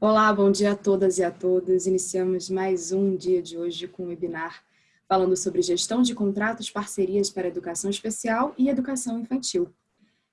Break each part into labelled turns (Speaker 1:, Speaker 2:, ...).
Speaker 1: Olá, bom dia a todas e a todos. Iniciamos mais um dia de hoje com o webinar falando sobre gestão de contratos, parcerias para educação especial e educação infantil.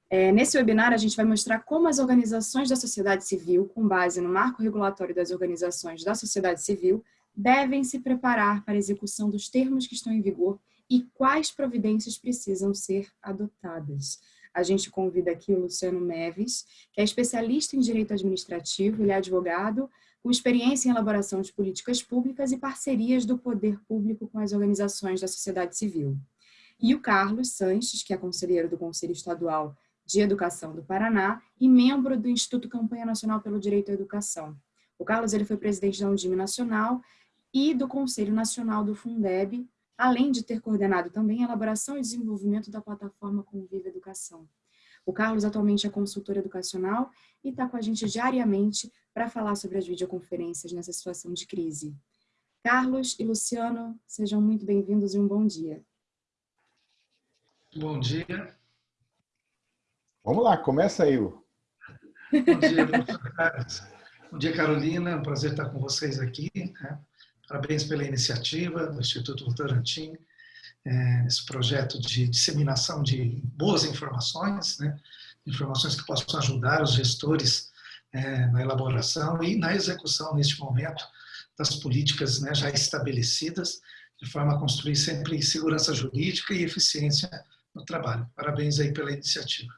Speaker 1: É, nesse webinar, a gente vai mostrar como as organizações da sociedade civil, com base no marco regulatório das organizações da sociedade civil, devem se preparar para a execução dos termos que estão em vigor e quais providências precisam ser adotadas a gente convida aqui o Luciano Meves, que é especialista em direito administrativo, ele é advogado, com experiência em elaboração de políticas públicas e parcerias do poder público com as organizações da sociedade civil. E o Carlos Sanches, que é conselheiro do Conselho Estadual de Educação do Paraná e membro do Instituto Campanha Nacional pelo Direito à Educação. O Carlos ele foi presidente da Undime Nacional e do Conselho Nacional do Fundeb, além de ter coordenado também a elaboração e desenvolvimento da plataforma Conviva Educação. O Carlos atualmente é consultor educacional e está com a gente diariamente para falar sobre as videoconferências nessa situação de crise. Carlos e Luciano, sejam muito bem-vindos e um bom dia.
Speaker 2: Bom dia.
Speaker 3: Vamos lá, começa aí. Bom
Speaker 2: dia, bom dia, Carolina. É um prazer estar com vocês aqui. Né? Parabéns pela iniciativa do Instituto Votorantim, é, esse projeto de disseminação de boas informações, né? informações que possam ajudar os gestores é, na elaboração e na execução, neste momento, das políticas né, já estabelecidas, de forma a construir sempre segurança jurídica e eficiência no trabalho. Parabéns aí pela iniciativa.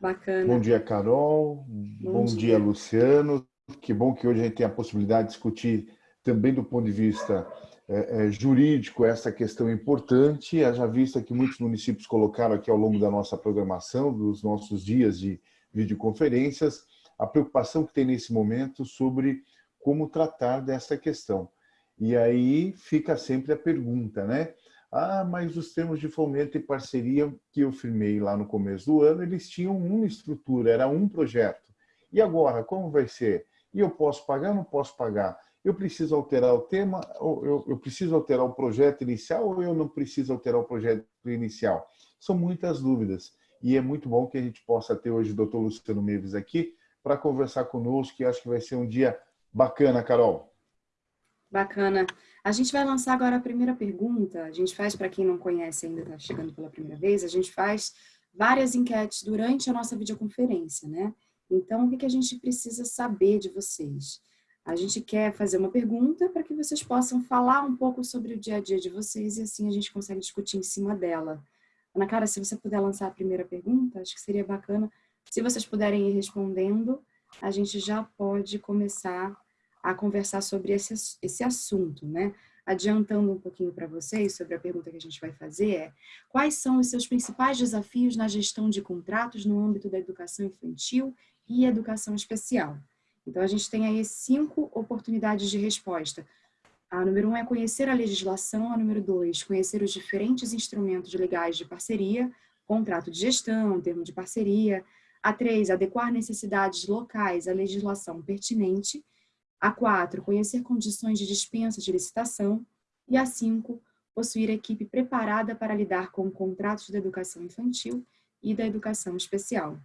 Speaker 1: Bacana.
Speaker 3: Bom dia, Carol. Bom, Bom dia. dia, Luciano. Que bom que hoje a gente tem a possibilidade de discutir também do ponto de vista é, é, jurídico essa questão importante, já vista que muitos municípios colocaram aqui ao longo da nossa programação, dos nossos dias de videoconferências, a preocupação que tem nesse momento sobre como tratar dessa questão. E aí fica sempre a pergunta, né? Ah, mas os termos de fomento e parceria que eu firmei lá no começo do ano, eles tinham uma estrutura, era um projeto. E agora, como vai ser? E eu posso pagar não posso pagar? Eu preciso alterar o tema, ou eu, eu preciso alterar o projeto inicial ou eu não preciso alterar o projeto inicial? São muitas dúvidas. E é muito bom que a gente possa ter hoje o doutor Luciano Meves aqui para conversar conosco, que acho que vai ser um dia bacana, Carol.
Speaker 1: Bacana. A gente vai lançar agora a primeira pergunta. A gente faz, para quem não conhece ainda, está chegando pela primeira vez, a gente faz várias enquetes durante a nossa videoconferência, né? Então, o que a gente precisa saber de vocês? A gente quer fazer uma pergunta para que vocês possam falar um pouco sobre o dia a dia de vocês e assim a gente consegue discutir em cima dela. Ana Cara, se você puder lançar a primeira pergunta, acho que seria bacana. Se vocês puderem ir respondendo, a gente já pode começar a conversar sobre esse, esse assunto, né? Adiantando um pouquinho para vocês sobre a pergunta que a gente vai fazer é quais são os seus principais desafios na gestão de contratos no âmbito da educação infantil e educação especial? Então, a gente tem aí cinco oportunidades de resposta. A número um é conhecer a legislação, a número dois, conhecer os diferentes instrumentos legais de parceria, contrato de gestão, termo de parceria. A três, adequar necessidades locais à legislação pertinente. A quatro, conhecer condições de dispensa de licitação. E a cinco, possuir equipe preparada para lidar com contratos da educação infantil e da educação especial.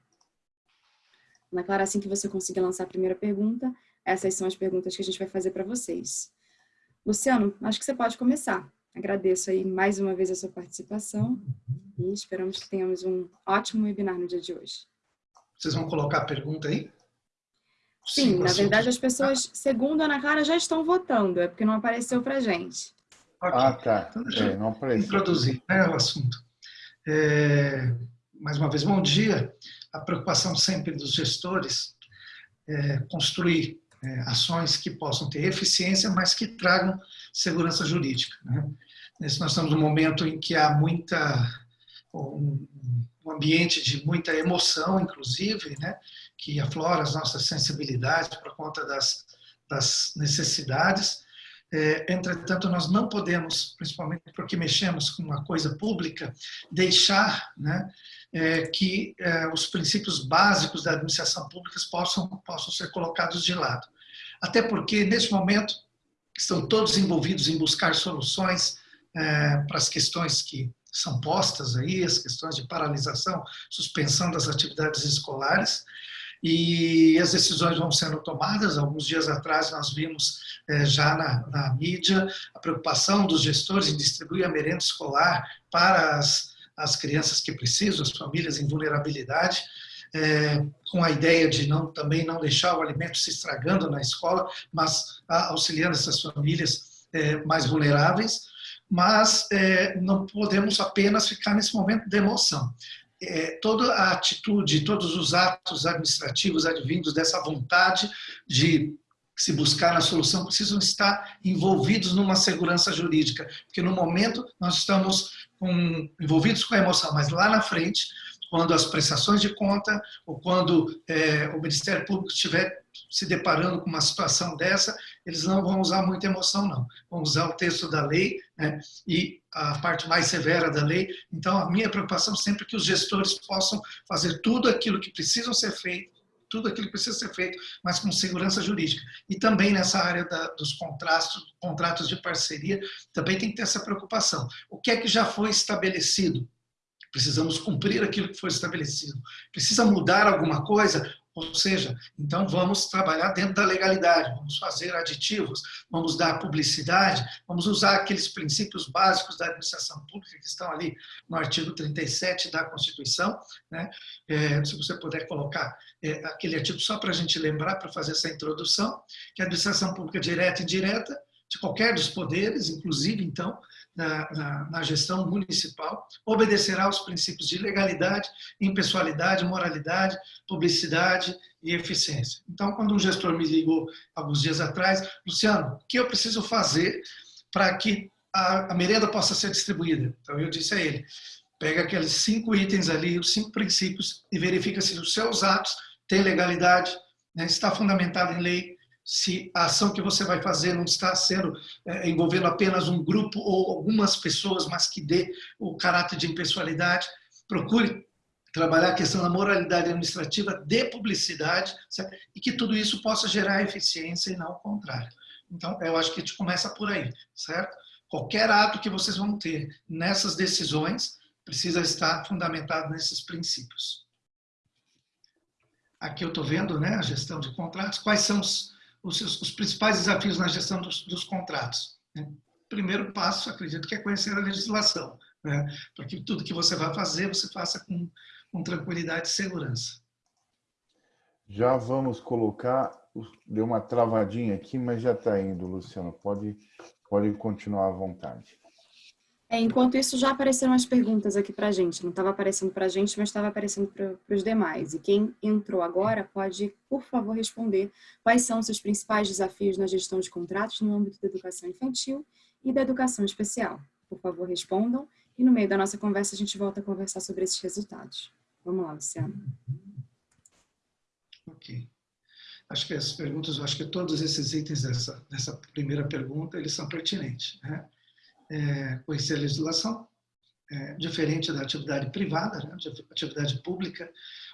Speaker 1: Ana Clara, assim que você conseguir lançar a primeira pergunta, essas são as perguntas que a gente vai fazer para vocês. Luciano, acho que você pode começar. Agradeço aí mais uma vez a sua participação e esperamos que tenhamos um ótimo webinar no dia de hoje.
Speaker 2: Vocês vão colocar a pergunta aí?
Speaker 1: Sim, Sim na verdade as pessoas, segundo a Ana Clara, já estão votando, é porque não apareceu para gente.
Speaker 3: Okay. Ah, tá. Então, deixa é, não apareceu.
Speaker 2: introduzir né, o assunto. É, mais uma vez, bom dia a preocupação sempre dos gestores é construir é, ações que possam ter eficiência, mas que tragam segurança jurídica. Né? Nós estamos num momento em que há muita um, um ambiente de muita emoção, inclusive, né? que aflora as nossas sensibilidades por conta das, das necessidades. É, entretanto, nós não podemos, principalmente porque mexemos com uma coisa pública, deixar né, é, que é, os princípios básicos da administração pública possam, possam ser colocados de lado. Até porque, nesse momento, estão todos envolvidos em buscar soluções é, para as questões que são postas aí, as questões de paralisação, suspensão das atividades escolares, e as decisões vão sendo tomadas. Alguns dias atrás nós vimos é, já na, na, mídia a preocupação dos gestores em distribuir a merenda escolar para as, as crianças que precisam, as famílias em vulnerabilidade, é, com a ideia de não, também não deixar o alimento se estragando na escola, mas auxiliando essas famílias é, mais vulneráveis. Mas é, não podemos apenas ficar nesse momento de emoção toda a atitude, todos os atos administrativos advindos dessa vontade de se buscar a solução precisam estar envolvidos numa segurança jurídica, porque no momento nós estamos com, envolvidos com a emoção, mas lá na frente quando as prestações de conta ou quando é, o Ministério Público estiver se deparando com uma situação dessa, eles não vão usar muita emoção, não. Vão usar o texto da lei né, e a parte mais severa da lei. Então, a minha preocupação sempre é que os gestores possam fazer tudo aquilo que precisam ser feito, tudo aquilo que precisa ser feito, mas com segurança jurídica. E também nessa área da, dos contratos, contratos de parceria, também tem que ter essa preocupação. O que é que já foi estabelecido? Precisamos cumprir aquilo que foi estabelecido. Precisa mudar alguma coisa? Ou seja, então vamos trabalhar dentro da legalidade, vamos fazer aditivos, vamos dar publicidade, vamos usar aqueles princípios básicos da administração pública que estão ali no artigo 37 da Constituição. Né? É, se você puder colocar é, aquele artigo só para a gente lembrar, para fazer essa introdução, que a administração pública direta e indireta de qualquer dos poderes, inclusive, então, na, na, na, gestão municipal, obedecerá aos princípios de legalidade, impessoalidade, moralidade, publicidade e eficiência. Então, quando um gestor me ligou alguns dias atrás, Luciano, o que eu preciso fazer para que a, a merenda possa ser distribuída? Então, eu disse a ele, pega aqueles cinco itens ali, os cinco princípios, e verifica se os seus atos têm legalidade, né, está fundamentado em lei, se a ação que você vai fazer não está sendo é, envolvendo apenas um grupo ou algumas pessoas, mas que dê o caráter de impessoalidade. Procure trabalhar a questão da moralidade administrativa, de publicidade, certo? e que tudo isso possa gerar eficiência e não o contrário. Então, eu acho que a gente começa por aí, certo? Qualquer ato que vocês vão ter nessas decisões precisa estar fundamentado nesses princípios. Aqui eu estou vendo né, a gestão de contratos. Quais são os, os, os principais desafios na gestão dos, dos contratos. Né? Primeiro passo, acredito que é conhecer a legislação, né? para que tudo que você vai fazer, você faça com, com tranquilidade e segurança.
Speaker 3: Já vamos colocar, deu uma travadinha aqui, mas já está indo, Luciano, pode, pode continuar à vontade.
Speaker 1: É, enquanto isso, já apareceram as perguntas aqui para a gente. Não estava aparecendo para a gente, mas estava aparecendo para os demais. E quem entrou agora pode, por favor, responder quais são os seus principais desafios na gestão de contratos no âmbito da educação infantil e da educação especial. Por favor, respondam. E no meio da nossa conversa, a gente volta a conversar sobre esses resultados. Vamos lá, Luciano.
Speaker 2: Ok. Acho que as perguntas, acho que todos esses itens dessa, dessa primeira pergunta, eles são pertinentes. Né? É, conhecer a legislação, é, diferente da atividade privada, né, atividade pública,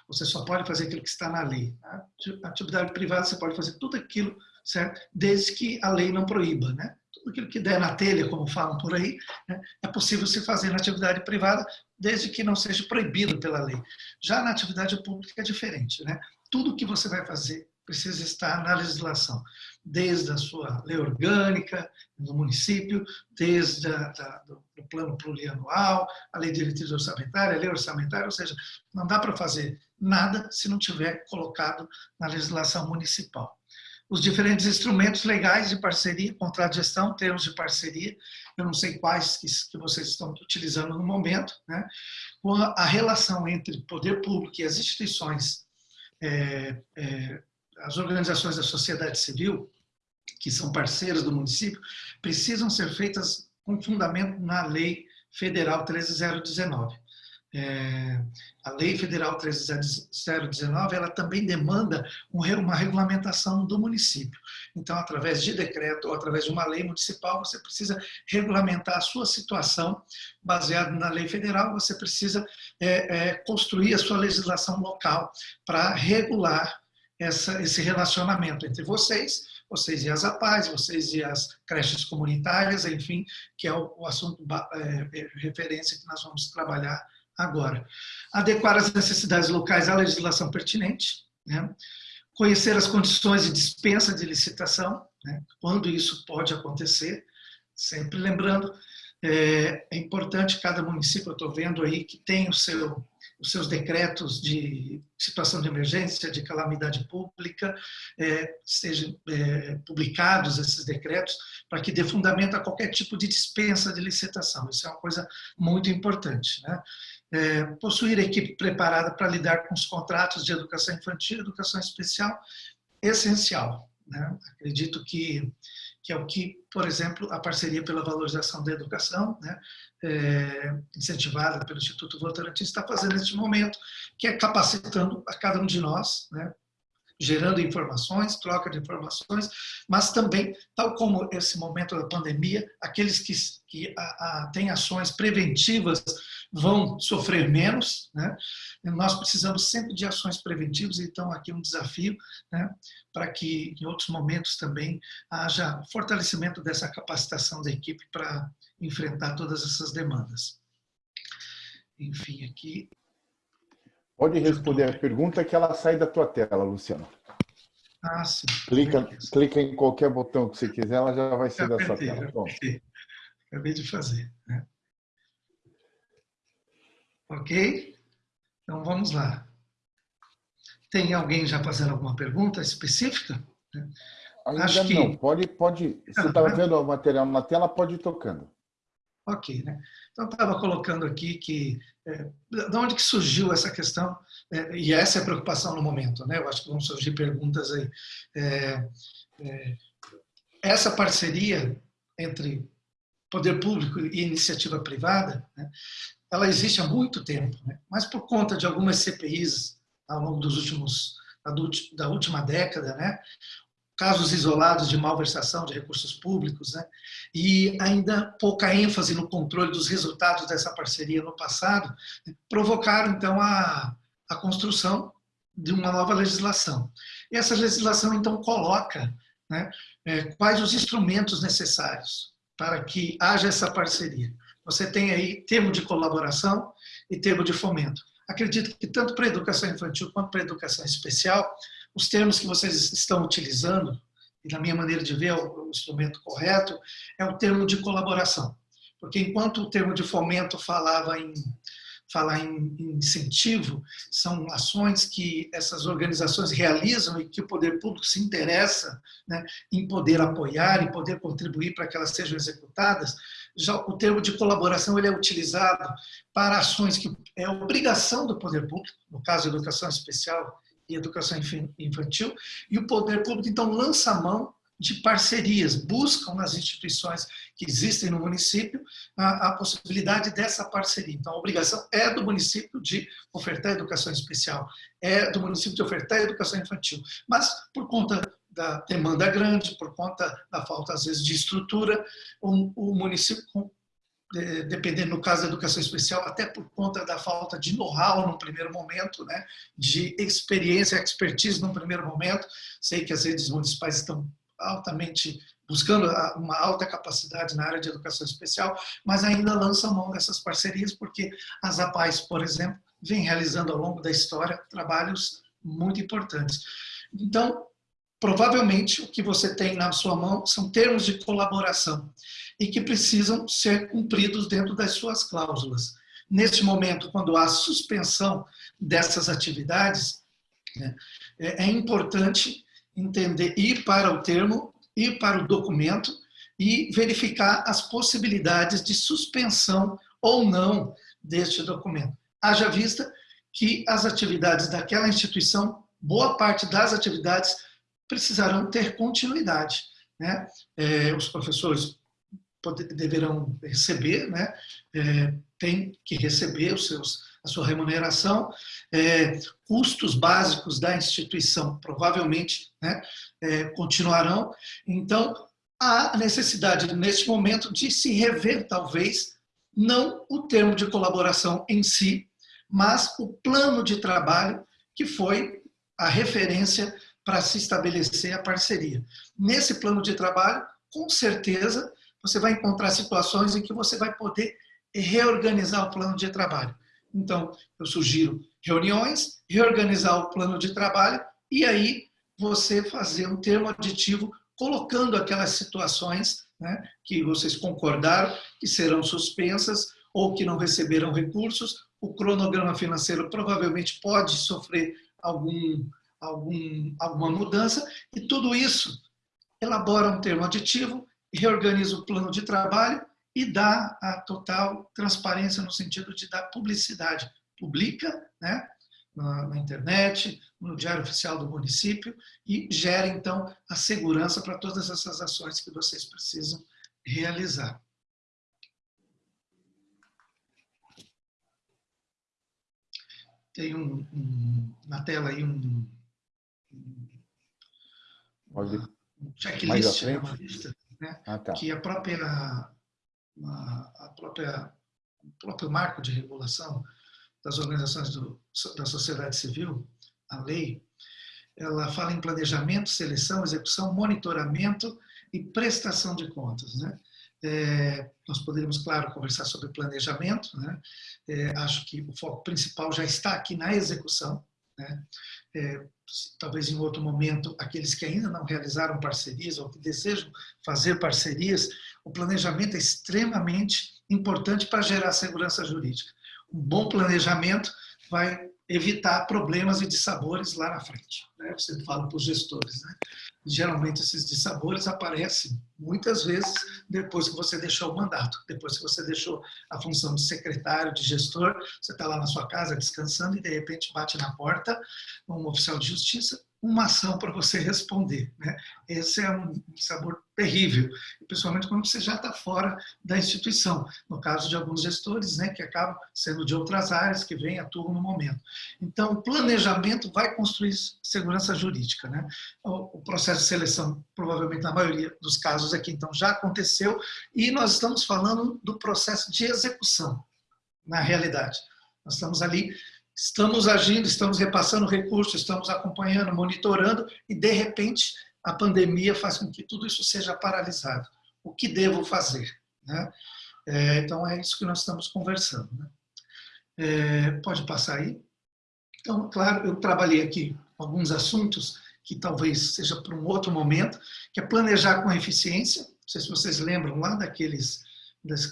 Speaker 2: você só pode fazer aquilo que está na lei. Né? Atividade privada, você pode fazer tudo aquilo, certo? Desde que a lei não proíba, né? Tudo aquilo que der na telha, como falam por aí, né? é possível se fazer na atividade privada, desde que não seja proibido pela lei. Já na atividade pública é diferente, né? Tudo que você vai fazer precisa estar na legislação, desde a sua lei orgânica do município, desde a, da, do, do, plano plurianual, a lei de diretriz orçamentária, a lei orçamentária, ou seja, não dá para fazer nada se não tiver colocado na legislação municipal. Os diferentes instrumentos legais de parceria, contrato de gestão, termos de parceria, eu não sei quais que, que vocês estão utilizando no momento, né? a relação entre poder público e as instituições é, é, as organizações da sociedade civil, que são parceiras do município, precisam ser feitas com fundamento na Lei Federal 13019. É, a Lei Federal 13019, ela também demanda uma regulamentação do município. Então, através de decreto ou através de uma lei municipal, você precisa regulamentar a sua situação baseado na lei federal, você precisa é, é, construir a sua legislação local para regular essa, esse relacionamento entre vocês, vocês e as APAES, vocês e as creches comunitárias, enfim, que é o, o assunto é, é, referência que nós vamos trabalhar agora. Adequar as necessidades locais à legislação pertinente, né? conhecer as condições de dispensa de licitação, né? quando isso pode acontecer, sempre lembrando, é, é importante cada município, eu estou vendo aí, que tem o seu os seus decretos de situação de emergência, de calamidade pública, é, sejam é, publicados esses decretos para que dê fundamento a qualquer tipo de dispensa de licitação. Isso é uma coisa muito importante. Né? É, possuir equipe preparada para lidar com os contratos de educação infantil e educação especial, essencial. Né? Acredito que que é o que, por exemplo, a parceria pela valorização da educação, né, é, incentivada pelo Instituto Votorantim, está fazendo neste momento, que é capacitando a cada um de nós, né, gerando informações, troca de informações, mas também, tal como esse momento da pandemia, aqueles que, que a, a, têm ações preventivas vão sofrer menos. Né? Nós precisamos sempre de ações preventivas, então aqui um desafio né, para que em outros momentos também haja fortalecimento dessa capacitação da equipe para enfrentar todas essas demandas. Enfim, aqui
Speaker 3: Pode responder a pergunta que ela sai da tua tela, Luciano.
Speaker 2: Ah, sim.
Speaker 3: Clica, clica em qualquer botão que você quiser, ela já vai ser da sua tela.
Speaker 2: Acabei de fazer. Né? Ok? Então vamos lá. Tem alguém já fazendo alguma pergunta específica?
Speaker 3: Ainda Acho que... não. Pode, pode. Você estava ah, vendo o material na tela, pode ir tocando.
Speaker 2: Ok, né? Então, estava colocando aqui que, é, de onde que surgiu essa questão, é, e essa é a preocupação no momento, né? Eu acho que vão surgir perguntas aí. É, é, essa parceria entre poder público e iniciativa privada, né, ela existe há muito tempo, né? mas por conta de algumas CPIs ao longo dos últimos da última década, né, casos isolados de malversação de recursos públicos, né? e ainda pouca ênfase no controle dos resultados dessa parceria no passado, provocaram então a, a construção de uma nova legislação. E essa legislação então coloca né, é, quais os instrumentos necessários para que haja essa parceria. Você tem aí termo de colaboração e termo de fomento. Acredito que tanto para a educação infantil quanto para a educação especial, os termos que vocês estão utilizando, e na minha maneira de ver é o instrumento correto, é o termo de colaboração. Porque enquanto o termo de fomento falava em falar em, incentivo, são ações que essas organizações realizam e que o poder público se interessa né, em poder apoiar, em poder contribuir para que elas sejam executadas. Já o termo de colaboração ele é utilizado para ações que é obrigação do poder público, no caso educação especial e educação infantil, e o poder público, então, lança a mão de parcerias, buscam nas instituições que existem no município a, a, possibilidade dessa parceria. Então, a obrigação é do município de ofertar educação especial, é do município de ofertar educação infantil. Mas, por conta da demanda grande, por conta da falta, às vezes, de estrutura, o, o município dependendo no caso da educação especial, até por conta da falta de know-how no primeiro momento, né, de experiência, expertise no primeiro momento. Sei que as redes municipais estão altamente buscando uma alta capacidade na área de educação especial, mas ainda lançam mão dessas parcerias porque as APAES, por exemplo, vem realizando ao longo da história trabalhos muito importantes. Então, provavelmente o que você tem na sua mão são termos de colaboração e que precisam ser cumpridos dentro das suas cláusulas. Neste momento, quando há suspensão dessas atividades, né, é, é importante entender, ir para o termo, ir para o documento e verificar as possibilidades de suspensão ou não deste documento. Haja vista que as atividades daquela instituição, boa parte das atividades precisarão ter continuidade. Né? É, os professores poder, deverão receber, né? É, tem que receber os seus, a sua remuneração, é, custos básicos da instituição provavelmente né, é, continuarão. Então, há necessidade, neste momento, de se rever, talvez, não o termo de colaboração em si, mas o plano de trabalho que foi a referência para se estabelecer a parceria. Nesse plano de trabalho, com certeza, você vai encontrar situações em que você vai poder reorganizar o plano de trabalho. Então, eu sugiro reuniões, reorganizar o plano de trabalho e aí você fazer um termo aditivo colocando aquelas situações né, que vocês concordaram que serão suspensas ou que não receberão recursos. O cronograma financeiro provavelmente pode sofrer algum, algum, alguma mudança e tudo isso elabora um termo aditivo, reorganiza o plano de trabalho e dá a total transparência no sentido de dar publicidade. Publica né, na, na internet, no Diário Oficial do município e gera, então, a segurança para todas essas ações que vocês precisam realizar. Tem um, um na tela aí um,
Speaker 3: um
Speaker 2: checklist, né, uma lista, né, ah, tá. que a própria a própria, o próprio marco de regulação das organizações do, da sociedade civil, a lei, ela fala em planejamento, seleção, execução, monitoramento e prestação de contas. Né? É, nós poderíamos, claro, conversar sobre planejamento. Né? É, acho que o foco principal já está aqui na execução. Né? É, talvez em outro momento, aqueles que ainda não realizaram parcerias ou que desejam fazer parcerias, o planejamento é extremamente importante para gerar segurança jurídica. Um bom planejamento vai evitar problemas e dissabores lá na frente. Né? Você fala para os gestores. Né? Geralmente esses dissabores aparecem muitas vezes depois que você deixou o mandato, depois que você deixou a função de secretário, de gestor, você está lá na sua casa descansando e de repente bate na porta um oficial de justiça uma ação para você responder. Né? Esse é um sabor terrível, principalmente quando você já está fora da instituição. No caso de alguns gestores, né, que acabam sendo de outras áreas, que vêm atuam no momento. Então, o planejamento vai construir segurança jurídica. Né? O, processo de seleção, provavelmente na maioria dos casos aqui, então, já aconteceu, e nós estamos falando do processo de execução, na realidade. Nós estamos ali estamos agindo, estamos repassando recursos, estamos acompanhando, monitorando e, de repente, a pandemia faz com que tudo isso seja paralisado. O que devo fazer? Né? É, então, é isso que nós estamos conversando. Né? É, pode passar aí? Então, claro, eu trabalhei aqui alguns assuntos que talvez seja para um outro momento, que é planejar com eficiência. Não sei se vocês lembram lá daqueles,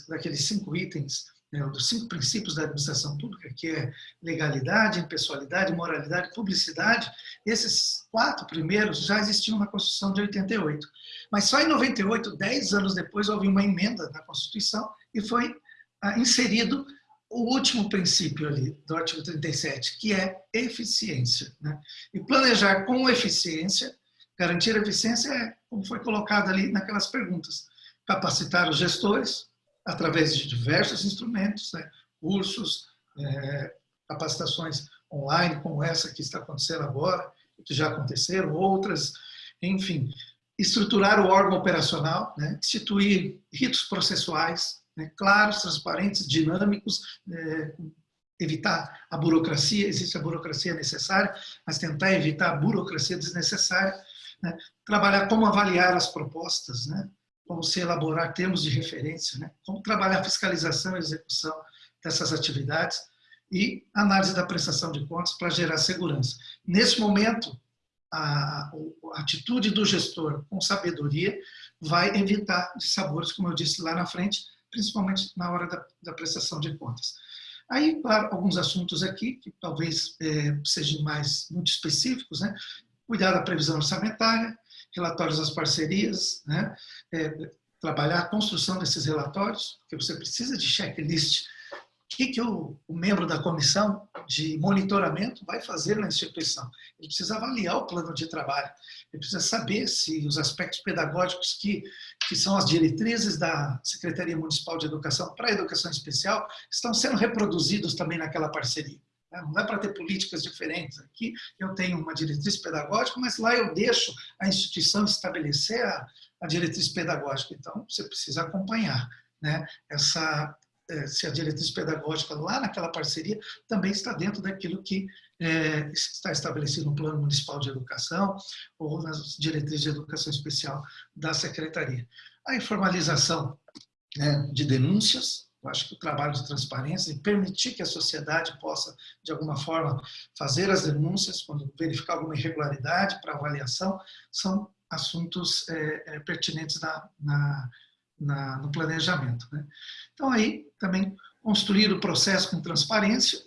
Speaker 2: daqueles cinco itens né, dos cinco princípios da administração pública, que é legalidade, impessoalidade, moralidade, publicidade, esses quatro primeiros já existiam na Constituição de 88. Mas só em 98, dez anos depois, houve uma emenda na Constituição e foi ah, inserido o último princípio ali do artigo 37, que é eficiência. Né? E planejar com eficiência, garantir a eficiência é, como foi colocado ali naquelas perguntas, capacitar os gestores, através de diversos instrumentos, né? cursos, é, capacitações online, como essa que está acontecendo agora, que já aconteceram, outras, enfim, estruturar o órgão operacional, né? instituir ritos processuais, né? claros, transparentes, dinâmicos, é, evitar a burocracia, existe a burocracia necessária, mas tentar evitar a burocracia desnecessária, né? trabalhar como avaliar as propostas, né? Como se elaborar termos de referência, né? como trabalhar a fiscalização e execução dessas atividades e análise da prestação de contas para gerar segurança. Nesse momento, a, a atitude do gestor com sabedoria vai evitar dissabores, como eu disse lá na frente, principalmente na hora da, da prestação de contas. Aí, alguns assuntos aqui que talvez é, sejam mais muito específicos, né? Cuidar da previsão orçamentária, relatórios das parcerias, né? É, trabalhar a construção desses relatórios, porque você precisa de checklist. O que, que o, o, membro da comissão de monitoramento vai fazer na instituição? Ele precisa avaliar o plano de trabalho, ele precisa saber se os aspectos pedagógicos que, que são as diretrizes da Secretaria Municipal de Educação para a Educação Especial estão sendo reproduzidos também naquela parceria. Né? Não é para ter políticas diferentes. Aqui eu tenho uma diretriz pedagógica, mas lá eu deixo a instituição estabelecer a, a diretriz pedagógica. Então, você precisa acompanhar né? essa, é, se a diretriz pedagógica lá naquela parceria também está dentro daquilo que é, está estabelecido no Plano Municipal de Educação ou nas diretrizes de educação especial da Secretaria. A informalização né, de denúncias, eu acho que o trabalho de transparência e permitir que a sociedade possa, de alguma forma, fazer as denúncias quando verificar alguma irregularidade para avaliação, são assuntos é, é, pertinentes na, na, na, no planejamento. Né? Então, aí, também, construir o processo com transparência,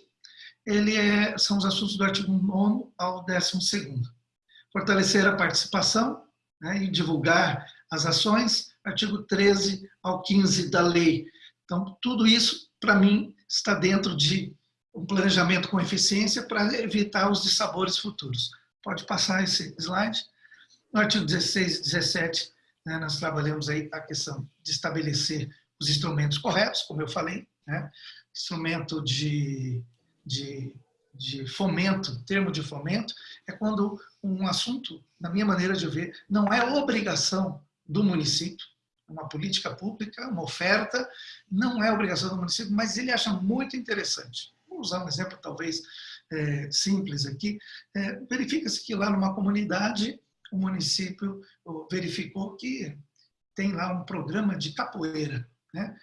Speaker 2: ele é, são os assuntos do artigo 9 ao 12 Fortalecer a participação né, e divulgar as ações, artigo 13 ao 15 da lei. Então, tudo isso, para mim, está dentro de um planejamento com eficiência para evitar os dissabores futuros. Pode passar esse slide. No artigo 16 e 17, né, nós trabalhamos aí a questão de estabelecer os instrumentos corretos, como eu falei, né, instrumento de, de, de fomento, termo de fomento, é quando um assunto, na minha maneira de ver, não é obrigação do município, uma política pública, uma oferta, não é obrigação do município, mas ele acha muito interessante. Vou usar um exemplo talvez é, simples aqui. É, Verifica-se que lá numa comunidade o município verificou que tem lá um programa de capoeira. Né?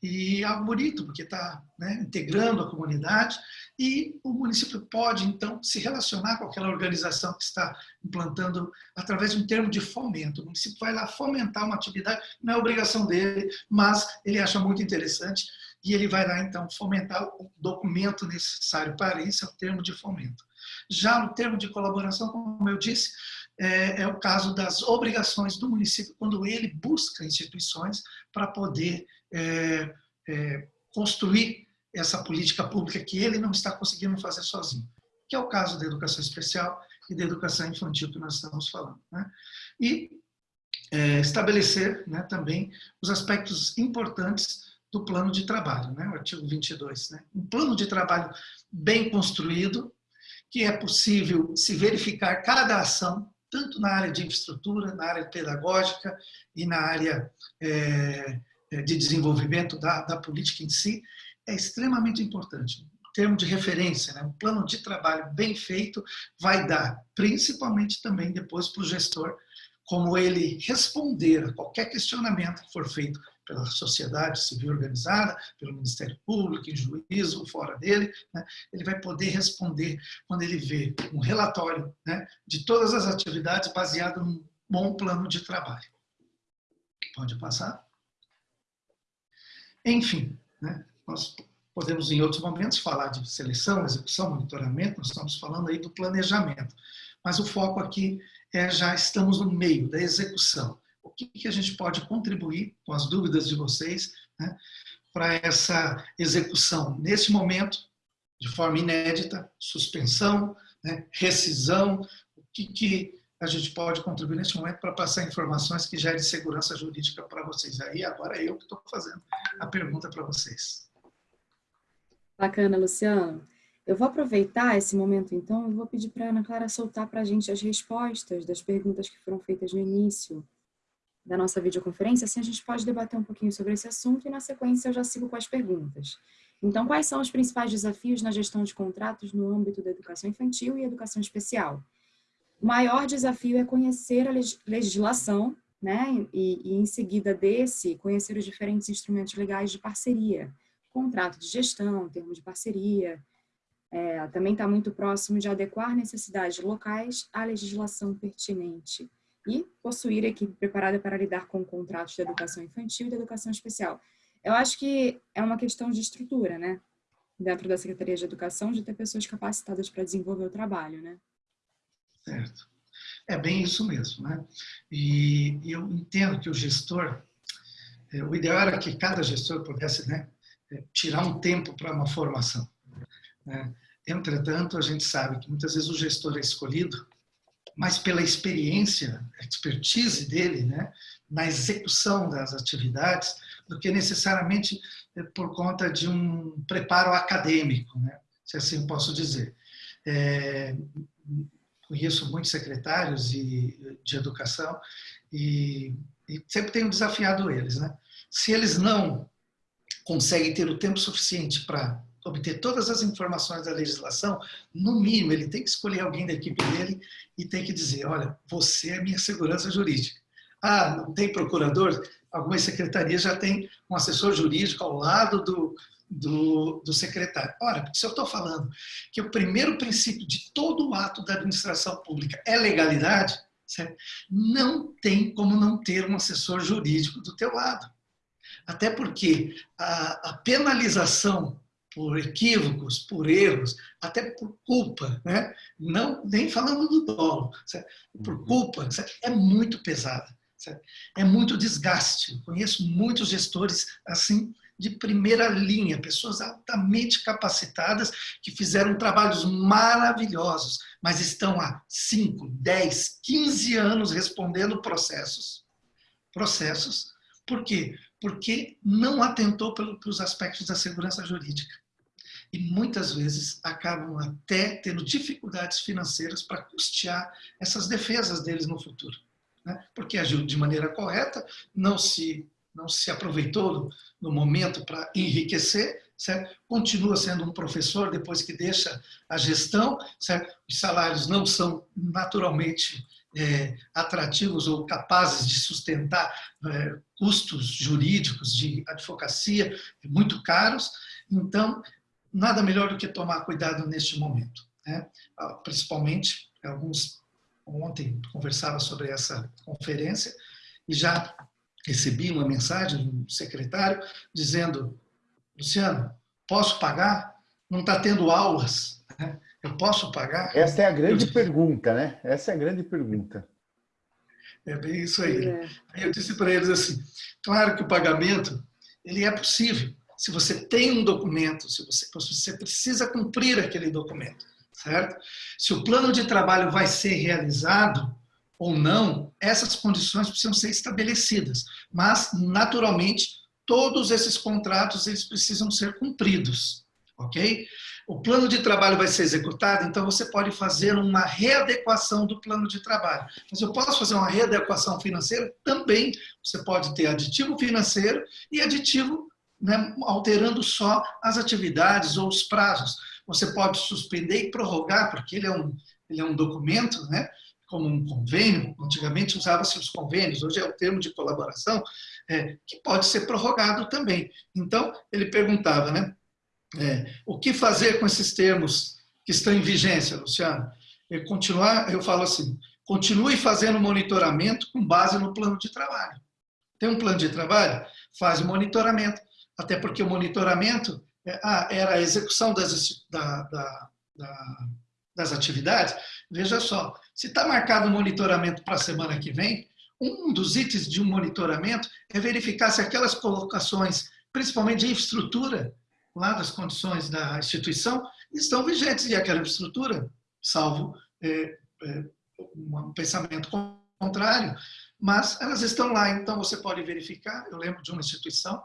Speaker 2: E é algo bonito, porque está né, integrando a comunidade e o município pode, então, se relacionar com aquela organização que está implantando através de um termo de fomento. O município vai lá fomentar uma atividade, não é obrigação dele, mas ele acha muito interessante e ele vai lá, então, fomentar o documento necessário para isso, é o termo de fomento. Já no termo de colaboração, como eu disse, é, é, o caso das obrigações do município quando ele busca instituições para poder é, é, construir essa política pública que ele não está conseguindo fazer sozinho, que é o caso da educação especial e da educação infantil que nós estamos falando. Né? E é, estabelecer né, também os aspectos importantes do plano de trabalho, né, o artigo 22. Né? Um plano de trabalho bem construído, que é possível se verificar cada ação tanto na área de infraestrutura, na área pedagógica e na área é, de desenvolvimento da, da, política em si, é extremamente importante. O termo de referência, né? um plano de trabalho bem feito vai dar, principalmente também depois para o gestor, como ele responder a qualquer questionamento que for feito pela sociedade civil organizada, pelo Ministério Público, em juízo fora dele, né, ele vai poder responder quando ele vê um relatório né, de todas as atividades baseado num bom plano de trabalho. Pode passar? Enfim, né, nós podemos em outros momentos falar de seleção, execução, monitoramento, nós estamos falando aí do planejamento, mas o foco aqui é já estamos no meio da execução. O que, que a gente pode contribuir com as dúvidas de vocês né, para essa execução nesse momento, de forma inédita, suspensão, né, rescisão, o que, que a gente pode contribuir nesse momento para passar informações que gerem segurança jurídica para vocês. Aí agora é eu que estou fazendo a pergunta para vocês.
Speaker 1: Bacana, Luciano. Eu vou aproveitar esse momento, então, e vou pedir para a Ana Clara soltar para a gente as respostas das perguntas que foram feitas no início da nossa videoconferência, assim a gente pode debater um pouquinho sobre esse assunto e na sequência eu já sigo com as perguntas. Então, quais são os principais desafios na gestão de contratos no âmbito da educação infantil e educação especial? O maior desafio é conhecer a legislação, né, e, e em seguida desse, conhecer os diferentes instrumentos legais de parceria, contrato de gestão, termo de parceria, é, também está muito próximo de adequar necessidades locais à legislação pertinente e possuir equipe preparada para lidar com contratos de educação infantil e de educação especial. Eu acho que é uma questão de estrutura, né? Dentro da Secretaria de Educação, de ter pessoas capacitadas para desenvolver o trabalho, né?
Speaker 2: Certo. É bem isso mesmo, né? E, eu entendo que o gestor, é, o ideal era que cada gestor pudesse né, é, tirar um tempo para uma formação. Né? Entretanto, a gente sabe que muitas vezes o gestor é escolhido mas pela experiência, expertise dele, né, na execução das atividades, do que necessariamente eh, por conta de um preparo acadêmico, né, se assim posso dizer. É, conheço muitos secretários de, de educação e, e, sempre tenho desafiado eles. Né? Se eles não consegue ter o tempo suficiente para obter todas as informações da legislação, no mínimo ele tem que escolher alguém da equipe dele e tem que dizer, olha, você é minha segurança jurídica. Ah, não tem procurador? Algumas secretarias já têm um assessor jurídico ao lado do, do, do secretário. Ora, se eu estou falando que o primeiro princípio de todo o ato da administração pública é legalidade, certo? não tem como não ter um assessor jurídico do teu lado. Até porque a, a penalização por equívocos, por erros, até por culpa, né? não nem falando do dolo, por uhum. culpa, é muito pesada? É muito desgaste. Eu conheço muitos gestores assim de primeira linha, pessoas altamente capacitadas que fizeram trabalhos maravilhosos, mas estão há 5, 10, 15 anos respondendo processos. Processos. Por quê? Porque não atentou para os aspectos da segurança jurídica. E muitas vezes acabam até tendo dificuldades financeiras para custear essas defesas deles no futuro. Né? Porque agiu de maneira correta, não se não se aproveitou no momento para enriquecer, certo? continua sendo um professor depois que deixa a gestão, certo? os salários não são naturalmente é, atrativos ou capazes de sustentar é, custos jurídicos de advocacia muito caros, então nada melhor do que tomar cuidado neste momento. Né? Ah, principalmente, alguns ontem conversava sobre essa conferência e já recebi uma mensagem do secretário dizendo, Luciano, posso pagar? Não está tendo aulas, né? eu posso pagar?
Speaker 3: Essa é a grande eu... pergunta, né? Essa é a grande pergunta.
Speaker 2: É bem isso aí. É. Eu disse para eles assim, claro que o pagamento ele é possível, se você tem um documento, se você, se você precisa cumprir aquele documento, certo? Se o plano de trabalho vai ser realizado, ou não, essas condições precisam ser estabelecidas. Mas, naturalmente, todos esses contratos eles precisam ser cumpridos, ok? O plano de trabalho vai ser executado, então você pode fazer uma readequação do plano de trabalho. Mas eu posso fazer uma readequação financeira? Também. Você pode ter aditivo financeiro e aditivo né, alterando só as atividades ou os prazos. Você pode suspender e prorrogar, porque ele é um, ele é um documento, né? como um convênio, antigamente usava-se os convênios, hoje é o termo de colaboração, é, que pode ser prorrogado também. Então, ele perguntava, né, é, o que fazer com esses termos que estão em vigência, Luciano? Eu, continuar, eu falo assim, continue fazendo monitoramento com base no plano de trabalho. Tem um plano de trabalho? Faz monitoramento, até porque o monitoramento é, ah, era a execução das, da, da, da, das atividades, Veja só, se está marcado o monitoramento para a semana que vem, um dos itens de um monitoramento é verificar se aquelas colocações, principalmente de infraestrutura, lá das condições da instituição, estão vigentes. E aquela infraestrutura, salvo é, é, um pensamento contrário, mas elas estão lá, então você pode verificar. Eu lembro de uma instituição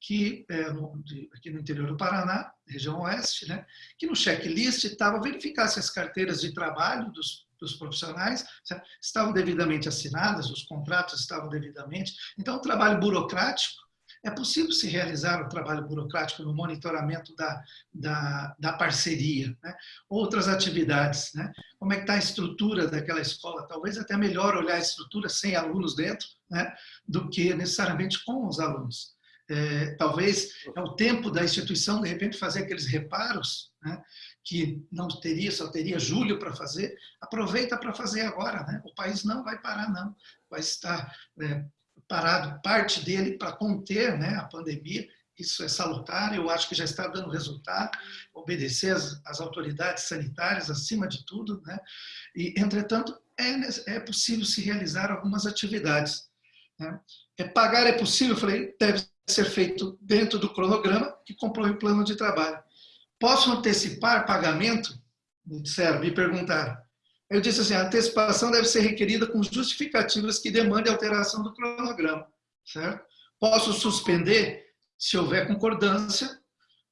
Speaker 2: que é, no, de, aqui no interior do Paraná, região oeste, né, que no checklist estava verificar se as carteiras de trabalho dos, dos profissionais certo? estavam devidamente assinadas, os contratos estavam devidamente. Então, o trabalho burocrático, é possível se realizar o trabalho burocrático no monitoramento da, da, da parceria. Né? Outras atividades, né? como é que está a estrutura daquela escola? Talvez até melhor olhar a estrutura sem alunos dentro, né? do que necessariamente com os alunos é, talvez é o tempo da instituição, de repente, fazer aqueles reparos, né, que não teria, só teria julho para fazer, aproveita para fazer agora. Né? O país não vai parar, não. Vai estar é, parado, parte dele, para conter né, a pandemia. Isso é salutar, eu acho que já está dando resultado, obedecer as autoridades sanitárias acima de tudo. Né? E, entretanto, é, é possível se realizar algumas atividades. Né? É, pagar é possível? Eu falei, deve ser feito dentro do cronograma que compõe o plano de trabalho. Posso antecipar pagamento? Me disseram, me perguntaram. Eu disse assim, a antecipação deve ser requerida com justificativas que demandem alteração do cronograma, certo? Posso suspender? Se houver concordância,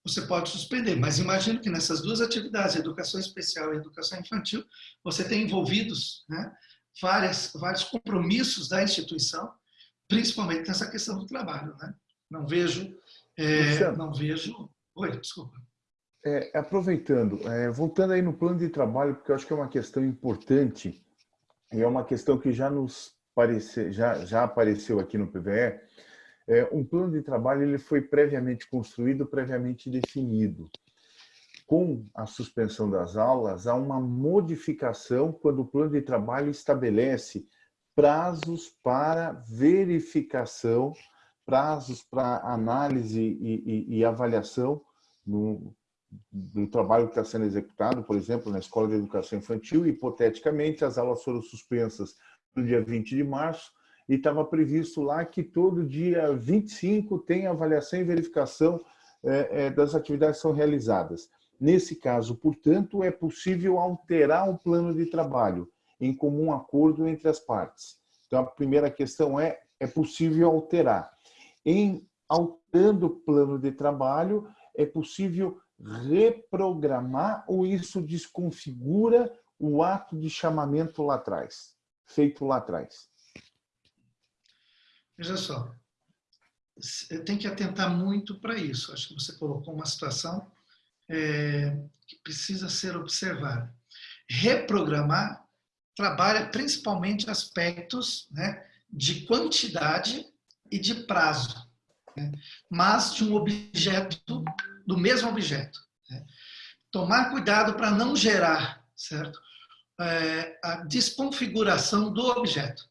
Speaker 2: você pode suspender. Mas imagino que nessas duas atividades, educação especial e educação infantil, você tem envolvidos né, várias, vários compromissos da instituição, principalmente nessa questão do trabalho. Né? Não vejo É, não vejo... Oi, desculpa.
Speaker 3: É, aproveitando, é, voltando aí no plano de trabalho, porque eu acho que é uma questão importante e é uma questão que já nos parece, já, já apareceu aqui no PVE, é, um plano de trabalho ele foi previamente construído, previamente definido. Com a suspensão das aulas, há uma modificação quando o plano de trabalho estabelece prazos para verificação, prazos para análise e, e, e avaliação no, do trabalho que está sendo executado, por exemplo, na Escola de Educação Infantil. Hipoteticamente, as aulas foram suspensas no dia 20 de março, e estava previsto lá que todo dia 25 tem avaliação e verificação é, é, das atividades que são realizadas. Nesse caso, portanto, é possível alterar o plano de trabalho em comum acordo entre as partes. Então, a primeira questão é, é possível alterar. Em alterando o plano de trabalho, é possível reprogramar ou isso desconfigura o ato de chamamento lá atrás, feito lá atrás?
Speaker 2: Veja só, tem que atentar muito para isso. Acho que você colocou uma situação é, que precisa ser observada. Reprogramar trabalha principalmente aspectos né, de quantidade e de prazo, né, mas de um objeto, do mesmo objeto. Né. Tomar cuidado para não gerar, certo? É, a desconfiguração do objeto.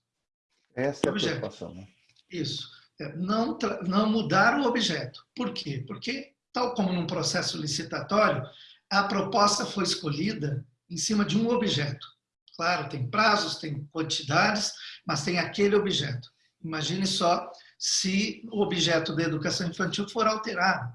Speaker 3: Essa é a preocupação, né?
Speaker 2: Isso. É, não, não mudar o objeto. Por quê? Porque, tal como num processo licitatório, a proposta foi escolhida em cima de um objeto. Claro, tem prazos, tem quantidades, mas tem aquele objeto. Imagine só se o objeto da educação infantil for alterado.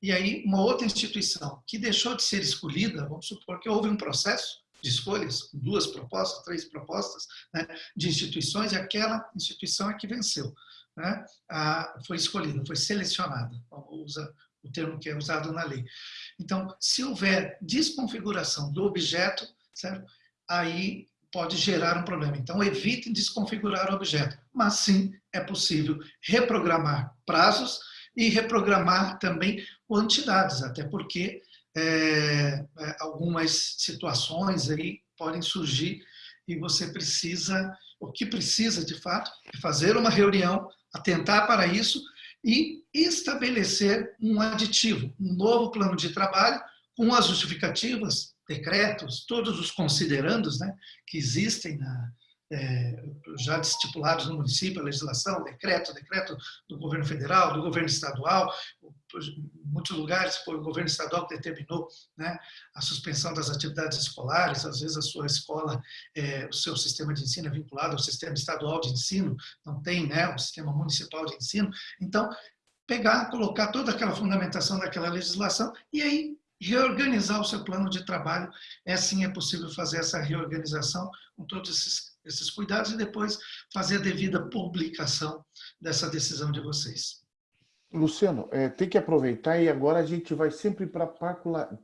Speaker 2: E aí, uma outra instituição que deixou de ser escolhida, vamos supor que houve um processo, de escolhas, duas propostas, três propostas né, de instituições, e aquela instituição é que venceu. Né, a, foi escolhida, foi selecionada, usa o termo que é usado na lei. Então, se houver desconfiguração do objeto, certo? aí pode gerar um problema. Então, evitem desconfigurar o objeto, mas sim é possível reprogramar prazos e reprogramar também quantidades, até porque é, é, algumas situações aí podem surgir e você precisa, o que precisa de fato, é fazer uma reunião, atentar para isso e estabelecer um aditivo, um novo plano de trabalho com as justificativas, decretos, todos os considerandos né, que existem na, é, já estipulados no município, a legislação, decreto, decreto do governo federal, do governo estadual, muitos lugares foi o governo estadual que determinou né, a suspensão das atividades escolares, às vezes a sua escola, é, o seu sistema de ensino é vinculado ao sistema estadual de ensino, não tem né, o sistema municipal de ensino, então pegar, colocar toda aquela fundamentação daquela legislação e aí reorganizar o seu plano de trabalho, é assim é possível fazer essa reorganização com todos esses, esses cuidados e depois fazer a devida publicação dessa decisão de vocês.
Speaker 3: Luciano, é, tem que aproveitar e agora a gente vai sempre para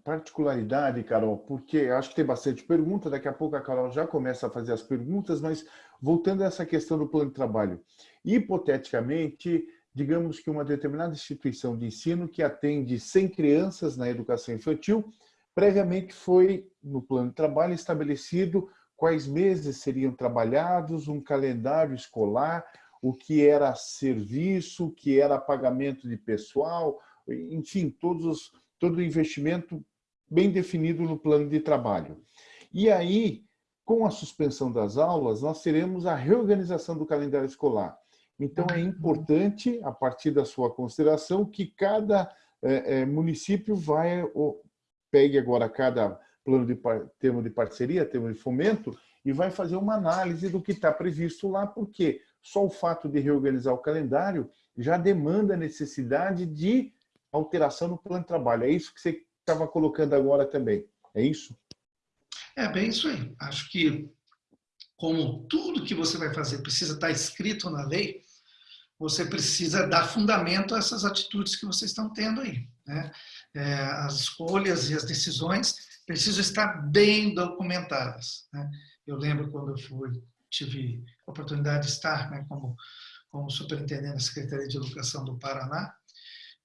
Speaker 3: particularidade, Carol, porque acho que tem bastante pergunta, daqui a pouco a Carol já começa a fazer as perguntas, mas voltando a essa questão do plano de trabalho. Hipoteticamente, digamos que uma determinada instituição de ensino que atende 100 crianças na educação infantil, previamente foi, no plano de trabalho, estabelecido quais meses seriam trabalhados, um calendário escolar, o que era serviço, o que era pagamento de pessoal, enfim, todos todo o investimento bem definido no plano de trabalho. E aí, com a suspensão das aulas, nós teremos a reorganização do calendário escolar. Então, é importante, a partir da sua consideração, que cada é, é, município vai, ou, pegue agora cada plano de termo de parceria, termo de fomento, e vai fazer uma análise do que está previsto lá, porque só o fato de reorganizar o calendário já demanda a necessidade de alteração no plano de trabalho. É isso que você estava colocando agora também, é isso?
Speaker 2: É bem isso aí. Acho que, como tudo que você vai fazer precisa estar escrito na lei, você precisa dar fundamento a essas atitudes que vocês estão tendo aí. Né? É, as escolhas e as decisões precisam estar bem documentadas. Né? Eu lembro quando eu fui tive a oportunidade de estar né, como, como superintendente da Secretaria de Educação do Paraná,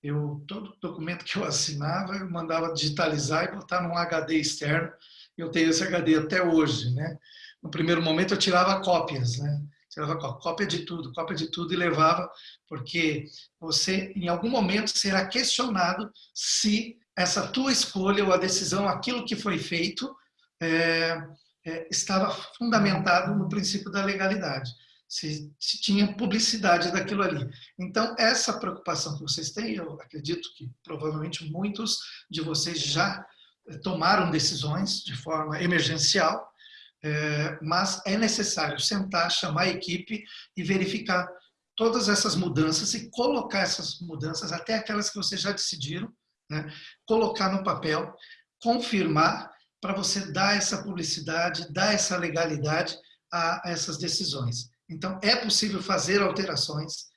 Speaker 2: eu, todo documento que eu assinava, eu mandava digitalizar e botar num HD externo. Eu tenho esse HD até hoje, né? No primeiro momento eu tirava cópias, né? Tirava cópia de tudo, cópia de tudo e levava, porque você, em algum momento, será questionado se essa tua escolha ou a decisão, aquilo que foi feito, é, é, estava fundamentado no princípio da legalidade se, se, tinha publicidade daquilo ali. Então, essa preocupação que vocês têm, eu acredito que provavelmente muitos de vocês já eh, tomaram decisões de forma emergencial, é, mas é necessário sentar, chamar a equipe e verificar todas essas mudanças e colocar essas mudanças, até aquelas que vocês já decidiram, né, colocar no papel, confirmar para você dar essa publicidade, dar essa legalidade a essas decisões. Então, é possível fazer alterações,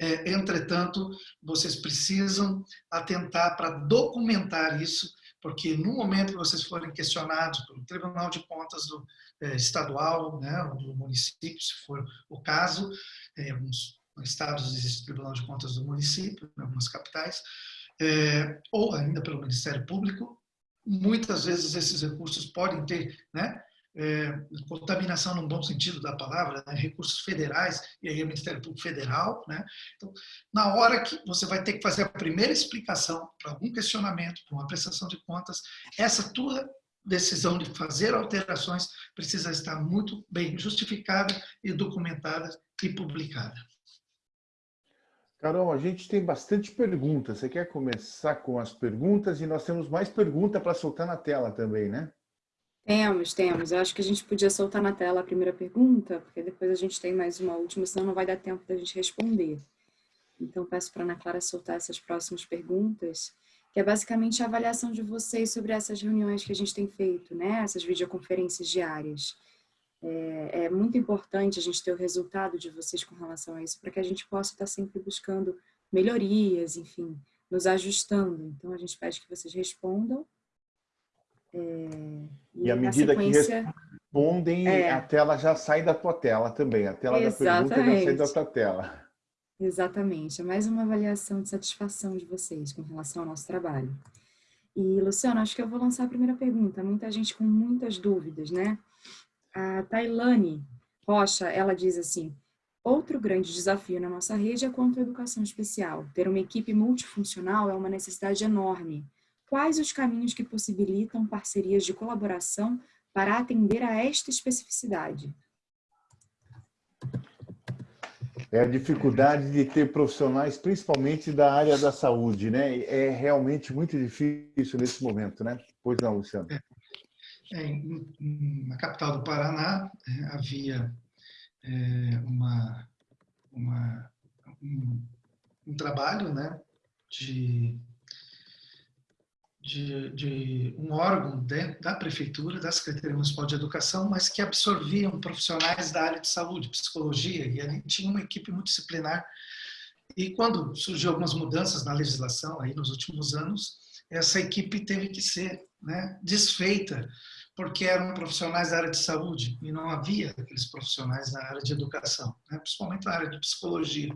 Speaker 2: é, entretanto, vocês precisam atentar para documentar isso, porque no momento que vocês forem questionados pelo Tribunal de Contas do, é, estadual, né, ou do município, se for o caso, em alguns estados existe Tribunal de Contas do município, em algumas capitais, é, ou ainda pelo Ministério Público, muitas vezes esses recursos podem ter né, é, contaminação no bom sentido da palavra, né, recursos federais, e aí o Ministério Público Federal. Né? Então, na hora que você vai ter que fazer a primeira explicação para algum questionamento, para uma prestação de contas, essa tua decisão de fazer alterações precisa estar muito bem justificada e documentada e publicada.
Speaker 3: Carol, a gente tem bastante perguntas. Você quer começar com as perguntas? E nós temos mais perguntas para soltar na tela também, né?
Speaker 1: Temos, temos. Eu acho que a gente podia soltar na tela a primeira pergunta, porque depois a gente tem mais uma última, senão não vai dar tempo da gente responder. Então, peço para a Ana Clara soltar essas próximas perguntas, que é basicamente a avaliação de vocês sobre essas reuniões que a gente tem feito, né? essas videoconferências diárias. É, é muito importante a gente ter o resultado de vocês com relação a isso, para que a gente possa estar sempre buscando melhorias, enfim, nos ajustando. Então, a gente pede que vocês respondam
Speaker 3: é, e, à medida sequência, que respondem, é, a tela já sai da tua tela também. A tela exatamente. da pergunta já sai da tua tela.
Speaker 1: Exatamente. É mais uma avaliação de satisfação de vocês com relação ao nosso trabalho. E, Luciano, acho que eu vou lançar a primeira pergunta. Muita gente com muitas dúvidas, né? A Tailane Rocha, ela diz assim, outro grande desafio na nossa rede é quanto à educação especial. Ter uma equipe multifuncional é uma necessidade enorme quais os caminhos que possibilitam parcerias de colaboração para atender a esta especificidade?
Speaker 3: É a dificuldade de ter profissionais, principalmente da área da saúde, né? É realmente muito difícil nesse momento, né? Pois não, Luciano? É,
Speaker 2: na capital do Paraná é, havia é, uma, uma um, um, trabalho, né, de de, de um órgão de, da prefeitura, da Secretaria Municipal de Educação, mas que absorviam profissionais da área de saúde, psicologia, e ali tinha uma equipe multidisciplinar. E quando surgiu algumas mudanças na legislação aí nos últimos anos, essa equipe teve que ser né, desfeita, porque eram profissionais da área de saúde e não havia aqueles profissionais na área de educação, né, principalmente na área de psicologia.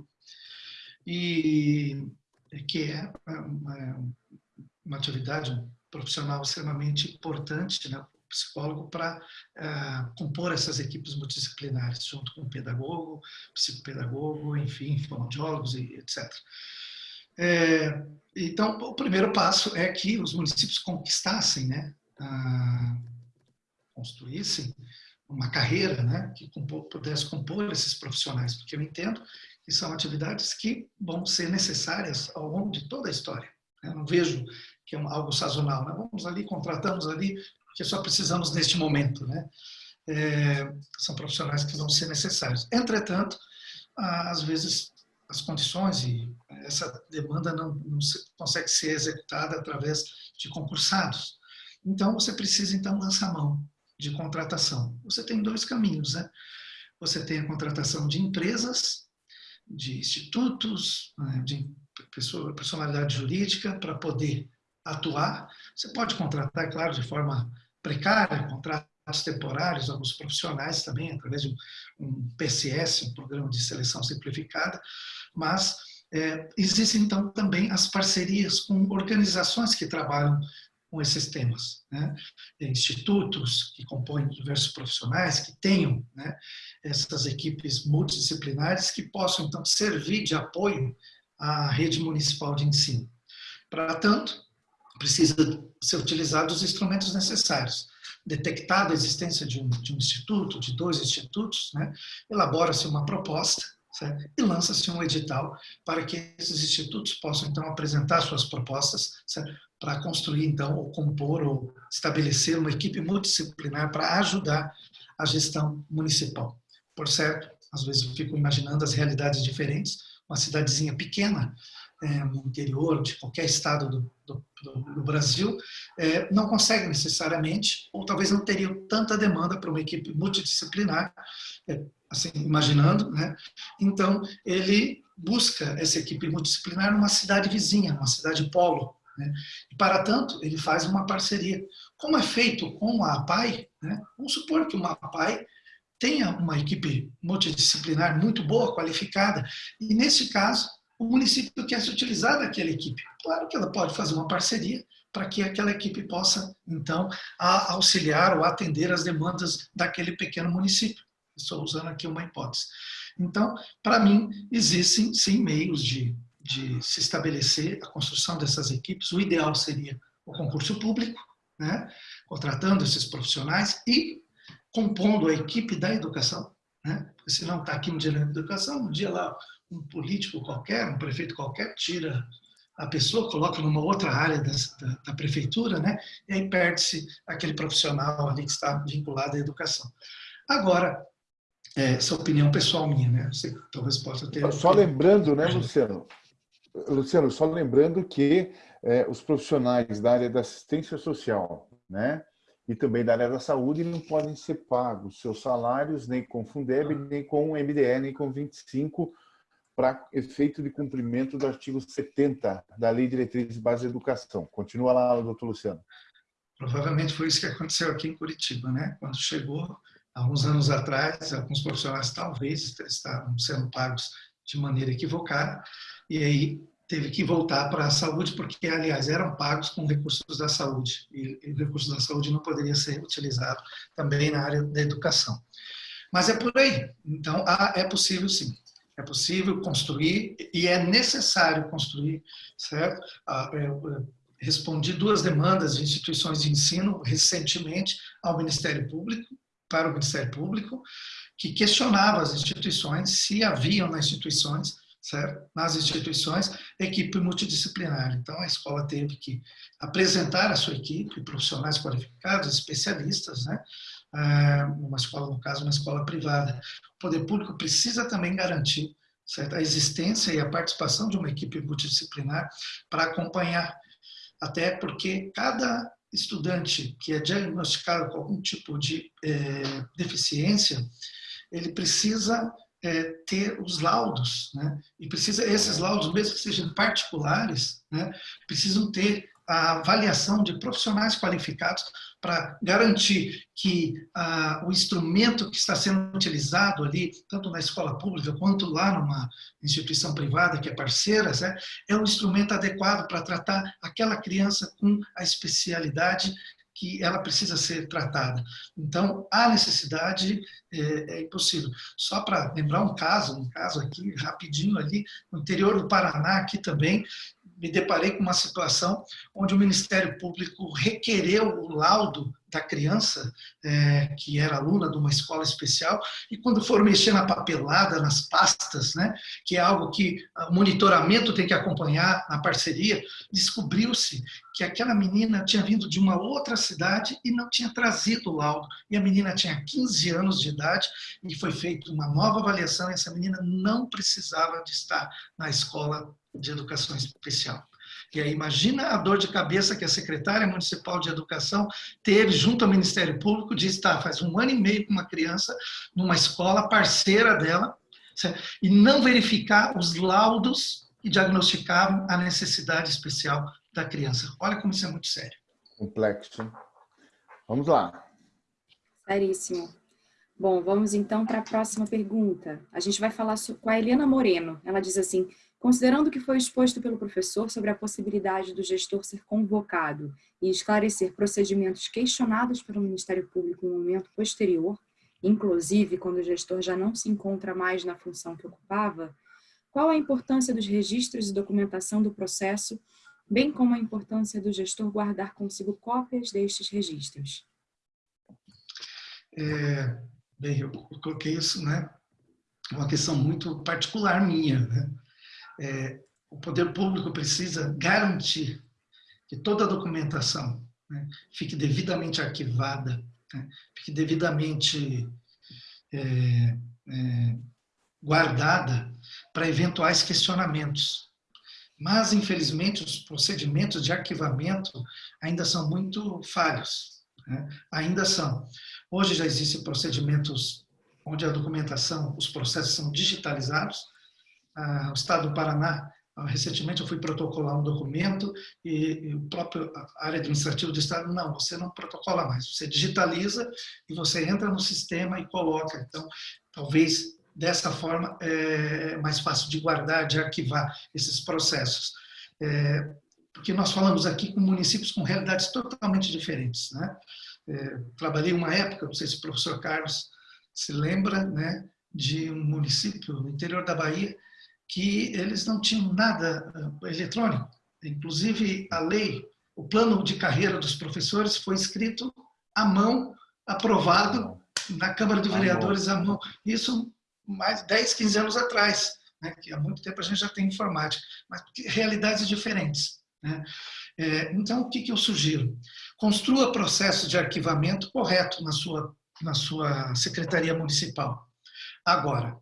Speaker 2: E que é, é uma atividade um profissional extremamente importante, né, psicólogo, para uh, compor essas equipes multidisciplinares, junto com o pedagogo, psicopedagogo, enfim, fonoaudiólogos e etc. É, então, o primeiro passo é que os municípios conquistassem, né, uh, construíssem uma carreira né, que pudesse compor esses profissionais, porque eu entendo que são atividades que vão ser necessárias ao longo de toda a história. Eu não vejo que é algo sazonal. Né? Vamos ali, contratamos ali, porque só precisamos neste momento. Né? É, são profissionais que vão ser necessários. Entretanto, às vezes as condições e essa demanda não, não se, consegue ser executada através de concursados. Então, você precisa, então, lançar mão de contratação. Você tem dois caminhos, né? Você tem a contratação de empresas, de institutos, né? de personalidade jurídica para poder atuar. Você pode contratar, é claro, de forma precária, contratos temporários, alguns profissionais também, através de um PCS, um Programa de Seleção Simplificada, mas É, existem, então, também as parcerias com organizações que trabalham com esses temas. Né? Institutos que compõem diversos profissionais que tenham né, essas equipes multidisciplinares que possam, então, servir de apoio à rede municipal de ensino. Para tanto, precisa ser utilizados os instrumentos necessários. Detectada a existência de um, de um instituto, de dois institutos, né, elabora-se uma proposta certo? e lança-se um edital para que esses institutos possam, então, apresentar suas propostas certo? para construir, então, ou compor ou estabelecer uma equipe multidisciplinar para ajudar a gestão municipal. Por certo, às vezes eu fico imaginando as realidades diferentes, uma cidadezinha pequena, é, no interior de qualquer estado do, do, do Brasil, é, não consegue necessariamente, ou talvez não teria tanta demanda para uma equipe multidisciplinar, é, assim, imaginando, né? Então, ele busca essa equipe multidisciplinar numa cidade vizinha, numa cidade polo, né? E, para tanto, ele faz uma parceria. Como é feito com a APAI, né? vamos supor que uma APAI tenha uma equipe multidisciplinar muito boa, qualificada, e nesse caso, o município quer se utilizar daquela equipe. Claro que ela pode fazer uma parceria para que aquela equipe possa, então, auxiliar ou atender as demandas daquele pequeno município. Estou usando aqui uma hipótese. Então, para mim, existem sim meios de de se estabelecer a construção dessas equipes, o ideal seria o concurso público, né? contratando esses profissionais e compondo a equipe da educação. Né? Porque se não está aqui um dia na educação, um dia lá um político qualquer, um prefeito qualquer, tira a pessoa, coloca numa outra área da, da, da prefeitura, né? e aí perde-se aquele profissional ali que está vinculado à educação. Agora, é, essa opinião pessoal minha, né? Você talvez possa ter...
Speaker 3: Só lembrando, né, Luciano, Luciano, só lembrando que é, os profissionais da área da assistência social, né, e também da área da saúde não podem ser pagos seus salários nem com Fundeb, nem com o MDE, nem com 25 para efeito de cumprimento do artigo 70 da Lei de Diretrizes de Base de Educação. Continua lá, doutor Luciano.
Speaker 2: Provavelmente foi isso que aconteceu aqui em Curitiba, né? Quando chegou, há uns anos atrás, alguns profissionais talvez estavam sendo pagos de maneira equivocada, e aí teve que voltar para a saúde, porque, aliás, eram pagos com recursos da saúde, e, e recursos da saúde não poderia ser utilizado também na área da educação. Mas é por aí. Então, é possível sim. É possível construir e é necessário construir, certo? Eu respondi duas demandas de instituições de ensino recentemente ao Ministério Público, para o Ministério Público, que questionava as instituições se haviam nas instituições certo? nas instituições, equipe multidisciplinar. Então, a escola teve que apresentar a sua equipe, profissionais qualificados, especialistas, né? É, uma escola, no caso, uma escola privada. O poder público precisa também garantir certo? a existência e a participação de uma equipe multidisciplinar para acompanhar, até porque cada estudante que é diagnosticado com algum tipo de é, deficiência, ele precisa é, ter os laudos, né? E precisa esses laudos, mesmo que sejam particulares, né? Precisam ter a avaliação de profissionais qualificados para garantir que ah, o instrumento que está sendo utilizado ali, tanto na escola pública quanto lá numa instituição privada que é parceira, né, é um instrumento adequado para tratar aquela criança com a especialidade que ela precisa ser tratada. Então, há necessidade, é, é impossível. Só para lembrar um caso, um caso aqui, rapidinho ali, no interior do Paraná, aqui também, me deparei com uma situação onde o Ministério Público requereu o laudo da criança, é, que era aluna de uma escola especial, e quando foram mexer na papelada, nas pastas, né, que é algo que o monitoramento tem que acompanhar na parceria, descobriu-se que aquela menina tinha vindo de uma outra cidade e não tinha trazido o laudo. E a menina tinha 15 anos de idade e foi feita uma nova avaliação e essa menina não precisava de estar na escola de educação especial. E aí imagina a dor de cabeça que a secretária municipal de educação teve junto ao Ministério Público de estar faz um ano e meio com uma criança numa escola parceira dela certo? e não verificar os laudos que diagnosticavam a necessidade especial da criança. Olha como isso é muito sério.
Speaker 3: Complexo. Vamos lá.
Speaker 1: Seríssimo. Bom, vamos então para a próxima pergunta. A gente vai falar com a Helena Moreno. Ela diz assim, Considerando o que foi exposto pelo professor sobre a possibilidade do gestor ser convocado e esclarecer procedimentos questionados pelo Ministério Público um momento posterior, inclusive quando o gestor já não se encontra mais na função que ocupava, qual a importância dos registros e documentação do processo, bem como a importância do gestor guardar consigo cópias destes registros?
Speaker 2: É, bem, eu coloquei isso, né? Uma questão muito particular minha, né? É, o poder público precisa garantir que toda a documentação né, fique devidamente arquivada, né, fique devidamente é, é, guardada para eventuais questionamentos. Mas, infelizmente, os procedimentos de arquivamento ainda são muito falhos. Né? Ainda são. Hoje já existem procedimentos onde a documentação, os processos são digitalizados, o Estado do Paraná, recentemente eu fui protocolar um documento e, o próprio área administrativa do Estado, não, você não protocola mais, você digitaliza e você entra no sistema e coloca. Então, talvez dessa forma é mais fácil de guardar, de arquivar esses processos. É, porque nós falamos aqui com municípios com realidades totalmente diferentes. Né? É, trabalhei uma época, não sei se o professor Carlos se lembra, né, de um município no interior da Bahia, que eles não tinham nada eh, eletrônico. Inclusive, a lei, o plano de carreira dos professores foi escrito à mão, aprovado na Câmara de Vereadores à mão. Isso mais 10, 15 anos atrás, né? que há muito tempo a gente já tem informática, mas realidades diferentes. Né? É, então, o que, que eu sugiro? Construa processo de arquivamento correto na sua, na sua secretaria municipal. Agora,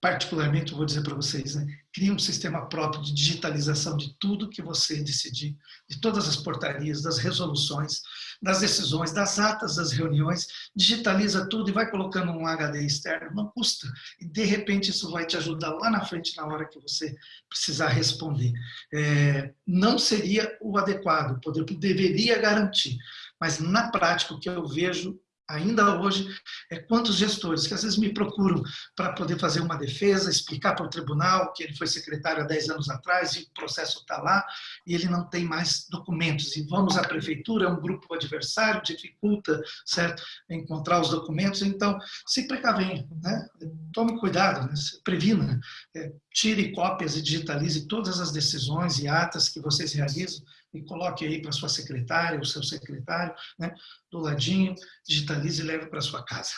Speaker 2: particularmente, vou dizer para vocês, né, cria um sistema próprio de digitalização de tudo que você decidir, de todas as portarias, das resoluções, das decisões, das atas das reuniões, digitaliza tudo e vai colocando um HD externo, não custa. E, de repente, isso vai te ajudar lá na frente, na hora que você precisar responder. É, não seria o adequado, o poder deveria garantir, mas, na prática, o que eu vejo ainda hoje, é quantos gestores que às vezes me procuram para poder fazer uma defesa, explicar para o tribunal que ele foi secretário há 10 anos atrás e o processo está lá e ele não tem mais documentos. E vamos à prefeitura, é um grupo adversário, dificulta, certo, encontrar os documentos. Então, se precavenha, né? tome cuidado, né? previna, é, tire cópias e digitalize todas as decisões e atas que vocês realizam e coloque aí para sua secretária, o seu secretário, né, do ladinho, digitalize e leve para sua casa.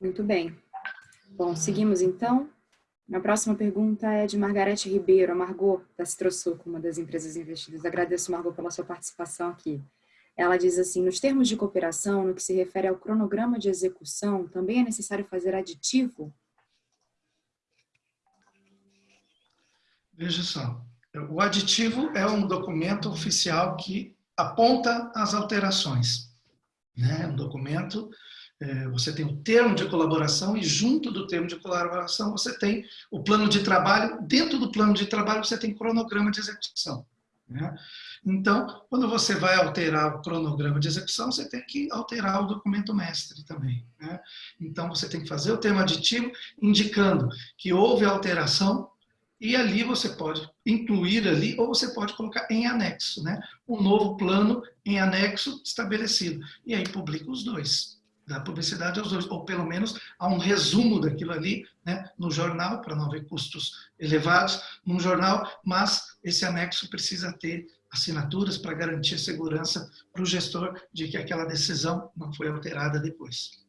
Speaker 1: Muito bem. Bom, seguimos então. A próxima pergunta é de Margarete Ribeiro, a Margot, da Citrosuco, uma das empresas investidas. Agradeço, Margot, pela sua participação aqui. Ela diz assim, nos termos de cooperação, no que se refere ao cronograma de execução, também é necessário fazer aditivo?
Speaker 2: Veja só, o aditivo é um documento oficial que aponta as alterações. Né? Um documento, é, você tem o termo de colaboração e junto do termo de colaboração você tem o plano de trabalho. Dentro do plano de trabalho você tem cronograma de execução. Né? Então, quando você vai alterar o cronograma de execução, você tem que alterar o documento mestre também. Né? Então, você tem que fazer o termo aditivo indicando que houve alteração e ali você pode incluir ali, ou você pode colocar em anexo, né? Um novo plano em anexo estabelecido. E aí publica os dois. Dá publicidade aos dois, ou pelo menos há um resumo daquilo ali né, no jornal, para não haver custos elevados num jornal, mas esse anexo precisa ter assinaturas para garantir segurança para o gestor de que aquela decisão não foi alterada depois.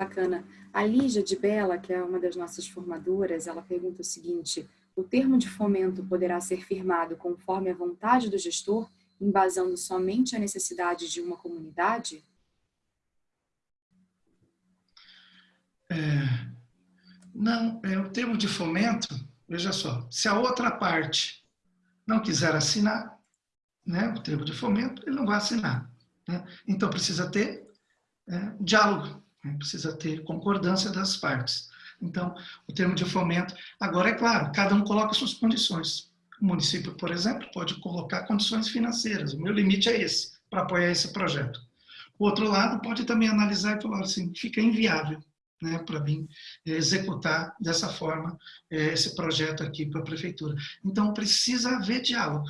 Speaker 1: Bacana. A Lígia de Bela, que é uma das nossas formadoras, ela pergunta o seguinte, o termo de fomento poderá ser firmado conforme a vontade do gestor, embasando somente a necessidade de uma comunidade?
Speaker 2: É, não, é, o termo de fomento, veja só, se a outra parte não quiser assinar, né, o termo de fomento, ele não vai assinar. Né? Então precisa ter é, diálogo? Precisa ter concordância das partes. Então, o termo de fomento, agora é claro, cada um coloca suas condições. O município, por exemplo, pode colocar condições financeiras. O meu limite é esse, para apoiar esse projeto. O outro lado pode também analisar e falar assim, fica inviável. né, para mim executar dessa forma esse projeto aqui para a prefeitura. Então precisa haver diálogo,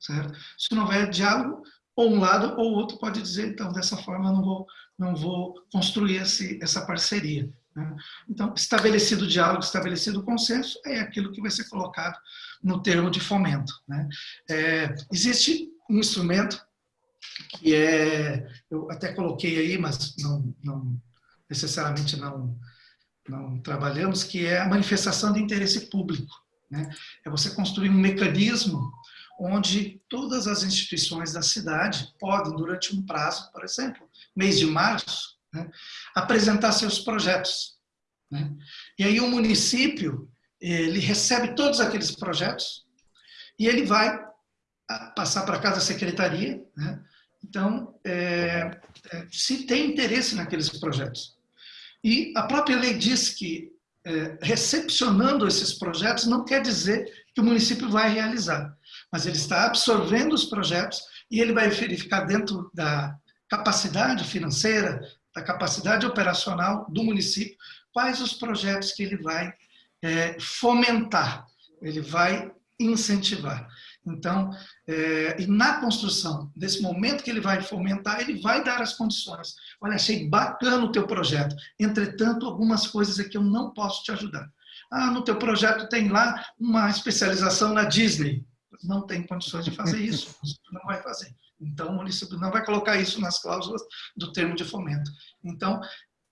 Speaker 2: certo? Se não houver diálogo, ou um lado ou outro pode dizer, então dessa forma não vou, não vou construir esse, essa parceria. Né? Então, estabelecido o diálogo, estabelecido o consenso, é aquilo que vai ser colocado no termo de fomento. Né? É, existe um instrumento que é, eu até coloquei aí, mas não, não necessariamente não, não trabalhamos, que é a manifestação de interesse público. Né? É você construir um mecanismo onde todas as instituições da cidade podem, durante um prazo, por exemplo, mês de março, né, apresentar seus projetos. Né? E aí o município ele recebe todos aqueles projetos e ele vai ah, passar para casa da secretaria. Né? Então, é, se tem interesse naqueles projetos. E a própria lei diz que é, recepcionando esses projetos não quer dizer que o município vai realizar, mas ele está absorvendo os projetos e ele vai verificar dentro da capacidade financeira, da capacidade operacional do município, quais os projetos que ele vai é, fomentar, ele vai incentivar. Então, é, e na construção, desse momento que ele vai fomentar, ele vai dar as condições. Olha, achei bacana o teu projeto, entretanto, algumas coisas aqui eu não posso te ajudar. Ah, no teu projeto tem lá uma especialização na Disney. Não tem condições de fazer isso, não vai fazer. Então, o município não vai colocar isso nas cláusulas do termo de fomento. Então,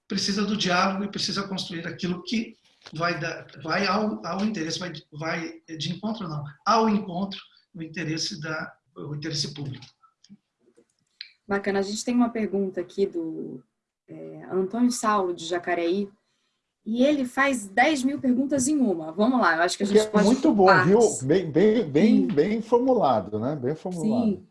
Speaker 2: precisa do diálogo e precisa construir aquilo que vai, dar, vai ao, ao interesse, vai, vai de encontro não, ao encontro o interesse, da, o interesse público.
Speaker 1: Bacana. A gente tem uma pergunta aqui do é, Antônio Saulo, de Jacareí, e ele faz 10 mil perguntas em uma. Vamos lá, eu acho que a gente
Speaker 3: é pode... Muito bom, viu? Bem, bem, bem, bem formulado, né? Bem formulado. Sim.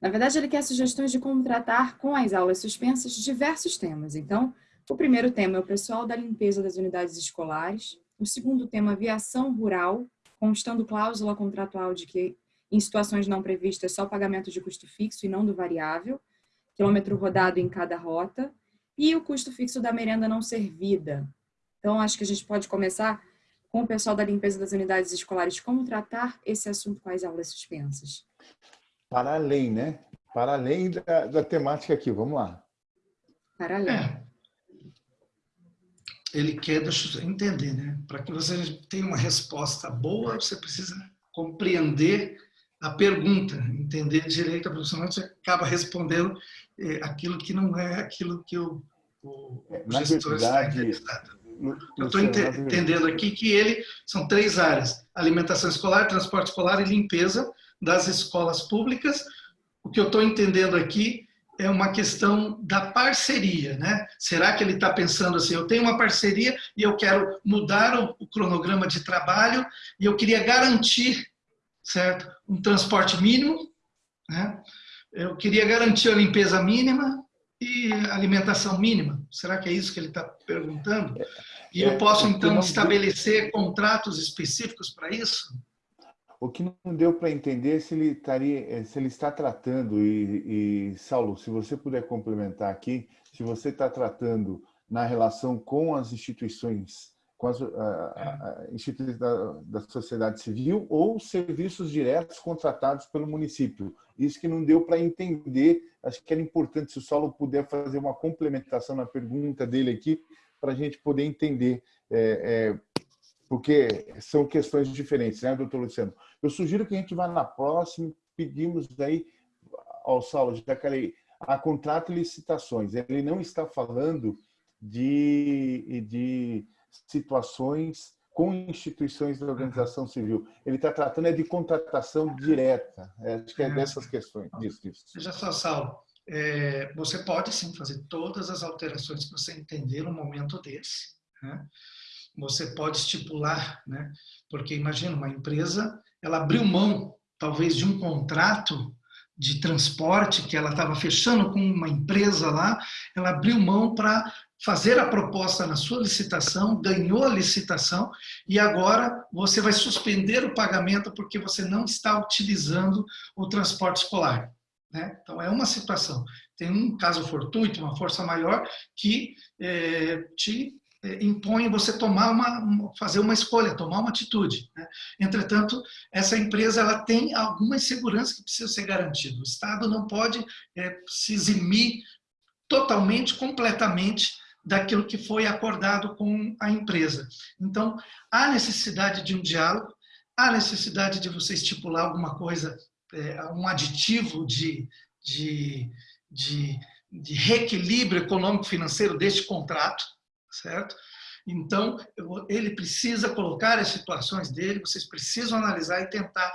Speaker 1: Na verdade, ele quer sugestões de como tratar com as aulas suspensas diversos temas. Então, o primeiro tema é o pessoal da limpeza das unidades escolares. O segundo tema, aviação rural, constando cláusula contratual de que em situações não previstas, só pagamento de custo fixo e não do variável, quilômetro rodado em cada rota, e o custo fixo da merenda não servida. Então, acho que a gente pode começar com o pessoal da limpeza das unidades escolares, como tratar esse assunto com as aulas suspensas.
Speaker 3: Para além, né? Para além da, da temática aqui, vamos lá.
Speaker 1: Para além. É.
Speaker 2: Ele quer, entender, né? Para que você tenha uma resposta boa, você precisa compreender a pergunta, entender direito a senão você acaba respondendo é, aquilo que não é aquilo que o, o,
Speaker 3: Na gestor verdade,
Speaker 2: está Eu estou entendendo aqui que ele são três áreas: alimentação escolar, transporte escolar e limpeza das escolas públicas. O que eu estou entendendo aqui é uma questão da parceria, né? Será que ele está pensando assim, eu tenho uma parceria e eu quero mudar o, o cronograma de trabalho e eu queria garantir certo? Um transporte mínimo, né? Eu queria garantir a limpeza mínima e alimentação mínima. Será que é isso que ele está perguntando? E eu é, posso, então, estabelecer contratos específicos para isso?
Speaker 3: O que não deu para entender se ele, estaria, se ele está tratando, e, e, Saulo, se você puder complementar aqui, se você está tratando na relação com as instituições com as instituições da, da, sociedade civil ou serviços diretos contratados pelo município. Isso que não deu para entender, acho que era importante se o Saulo puder fazer uma complementação na pergunta dele aqui, para a gente poder entender, é, é, porque são questões diferentes, né, doutor Luciano? Eu sugiro que a gente vá na próxima, pedimos aí ao Saulo de Jacareí, a contrato e licitações. Ele não está falando de, de situações com instituições da organização civil. Ele está tratando é de contratação direta. É, acho que é, é. dessas questões. Disso, disso.
Speaker 2: Veja só, Saulo. É, você pode sim fazer todas as alterações que você entender no momento desse. Né? Você pode estipular, né? porque imagina uma empresa, ela abriu mão talvez de um contrato de transporte que ela estava fechando com uma empresa lá, ela abriu mão para fazer a proposta na sua licitação, ganhou a licitação e agora você vai suspender o pagamento porque você não está utilizando o transporte escolar. Né? Então, é uma situação. Tem um caso fortuito, uma força maior, que é, te é, impõem você tomar uma, fazer uma escolha, tomar uma atitude. Né? Entretanto, essa empresa ela tem algumas seguranças que precisam ser garantidas. O Estado não pode é, se eximir totalmente, completamente daquilo que foi acordado com a empresa. Então, há necessidade de um diálogo, há necessidade de você estipular alguma coisa, é, um aditivo de, de, de, de reequilíbrio econômico-financeiro deste contrato, certo? Então, ele precisa colocar as situações dele, vocês precisam analisar e tentar,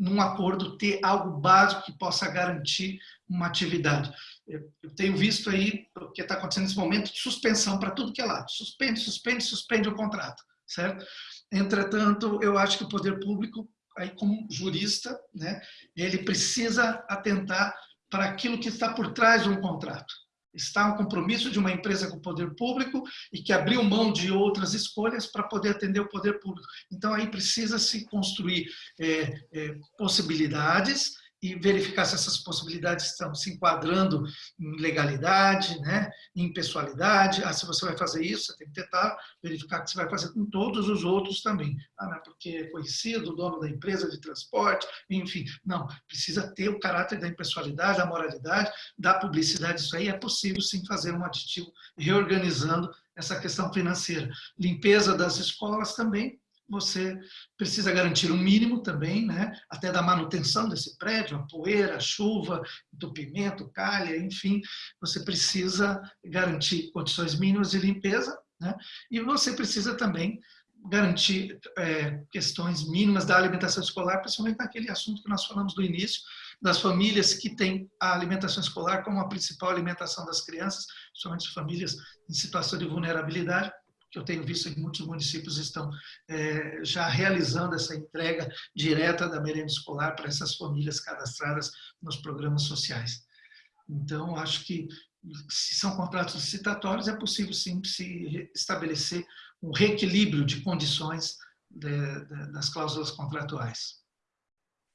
Speaker 2: num acordo, ter algo básico que possa garantir uma atividade. Eu tenho visto aí o que está acontecendo nesse momento de suspensão para tudo que é lado. Suspende, suspende, suspende o contrato, certo? Entretanto, eu acho que o poder público, aí como jurista, né, ele precisa atentar para aquilo que está por trás de um contrato está um compromisso de uma empresa com o poder público e que abriu mão de outras escolhas para poder atender o poder público. Então, aí precisa se construir é, é, possibilidades e verificar se essas possibilidades estão se enquadrando em legalidade, né, em pessoalidade. Ah, se você vai fazer isso, você tem que tentar verificar que você vai fazer com todos os outros também. Ah, não é porque é conhecido, dono da empresa de transporte, enfim. Não, precisa ter o caráter da impessoalidade, da moralidade, da publicidade. Isso aí é possível sim fazer um aditivo reorganizando essa questão financeira. Limpeza das escolas também, você precisa garantir um mínimo também, né? até da manutenção desse prédio, a poeira, a chuva, entupimento, calha, enfim, você precisa garantir condições mínimas de limpeza, né? e você precisa também garantir é, questões mínimas da alimentação escolar, principalmente naquele assunto que nós falamos do início, das famílias que têm a alimentação escolar como a principal alimentação das crianças, principalmente famílias em situação de vulnerabilidade, que eu tenho visto que muitos municípios estão é, já realizando essa entrega direta da merenda escolar para essas famílias cadastradas nos programas sociais. Então, acho que se são contratos licitatórios, é possível sim se estabelecer um reequilíbrio de condições de, de, das cláusulas contratuais.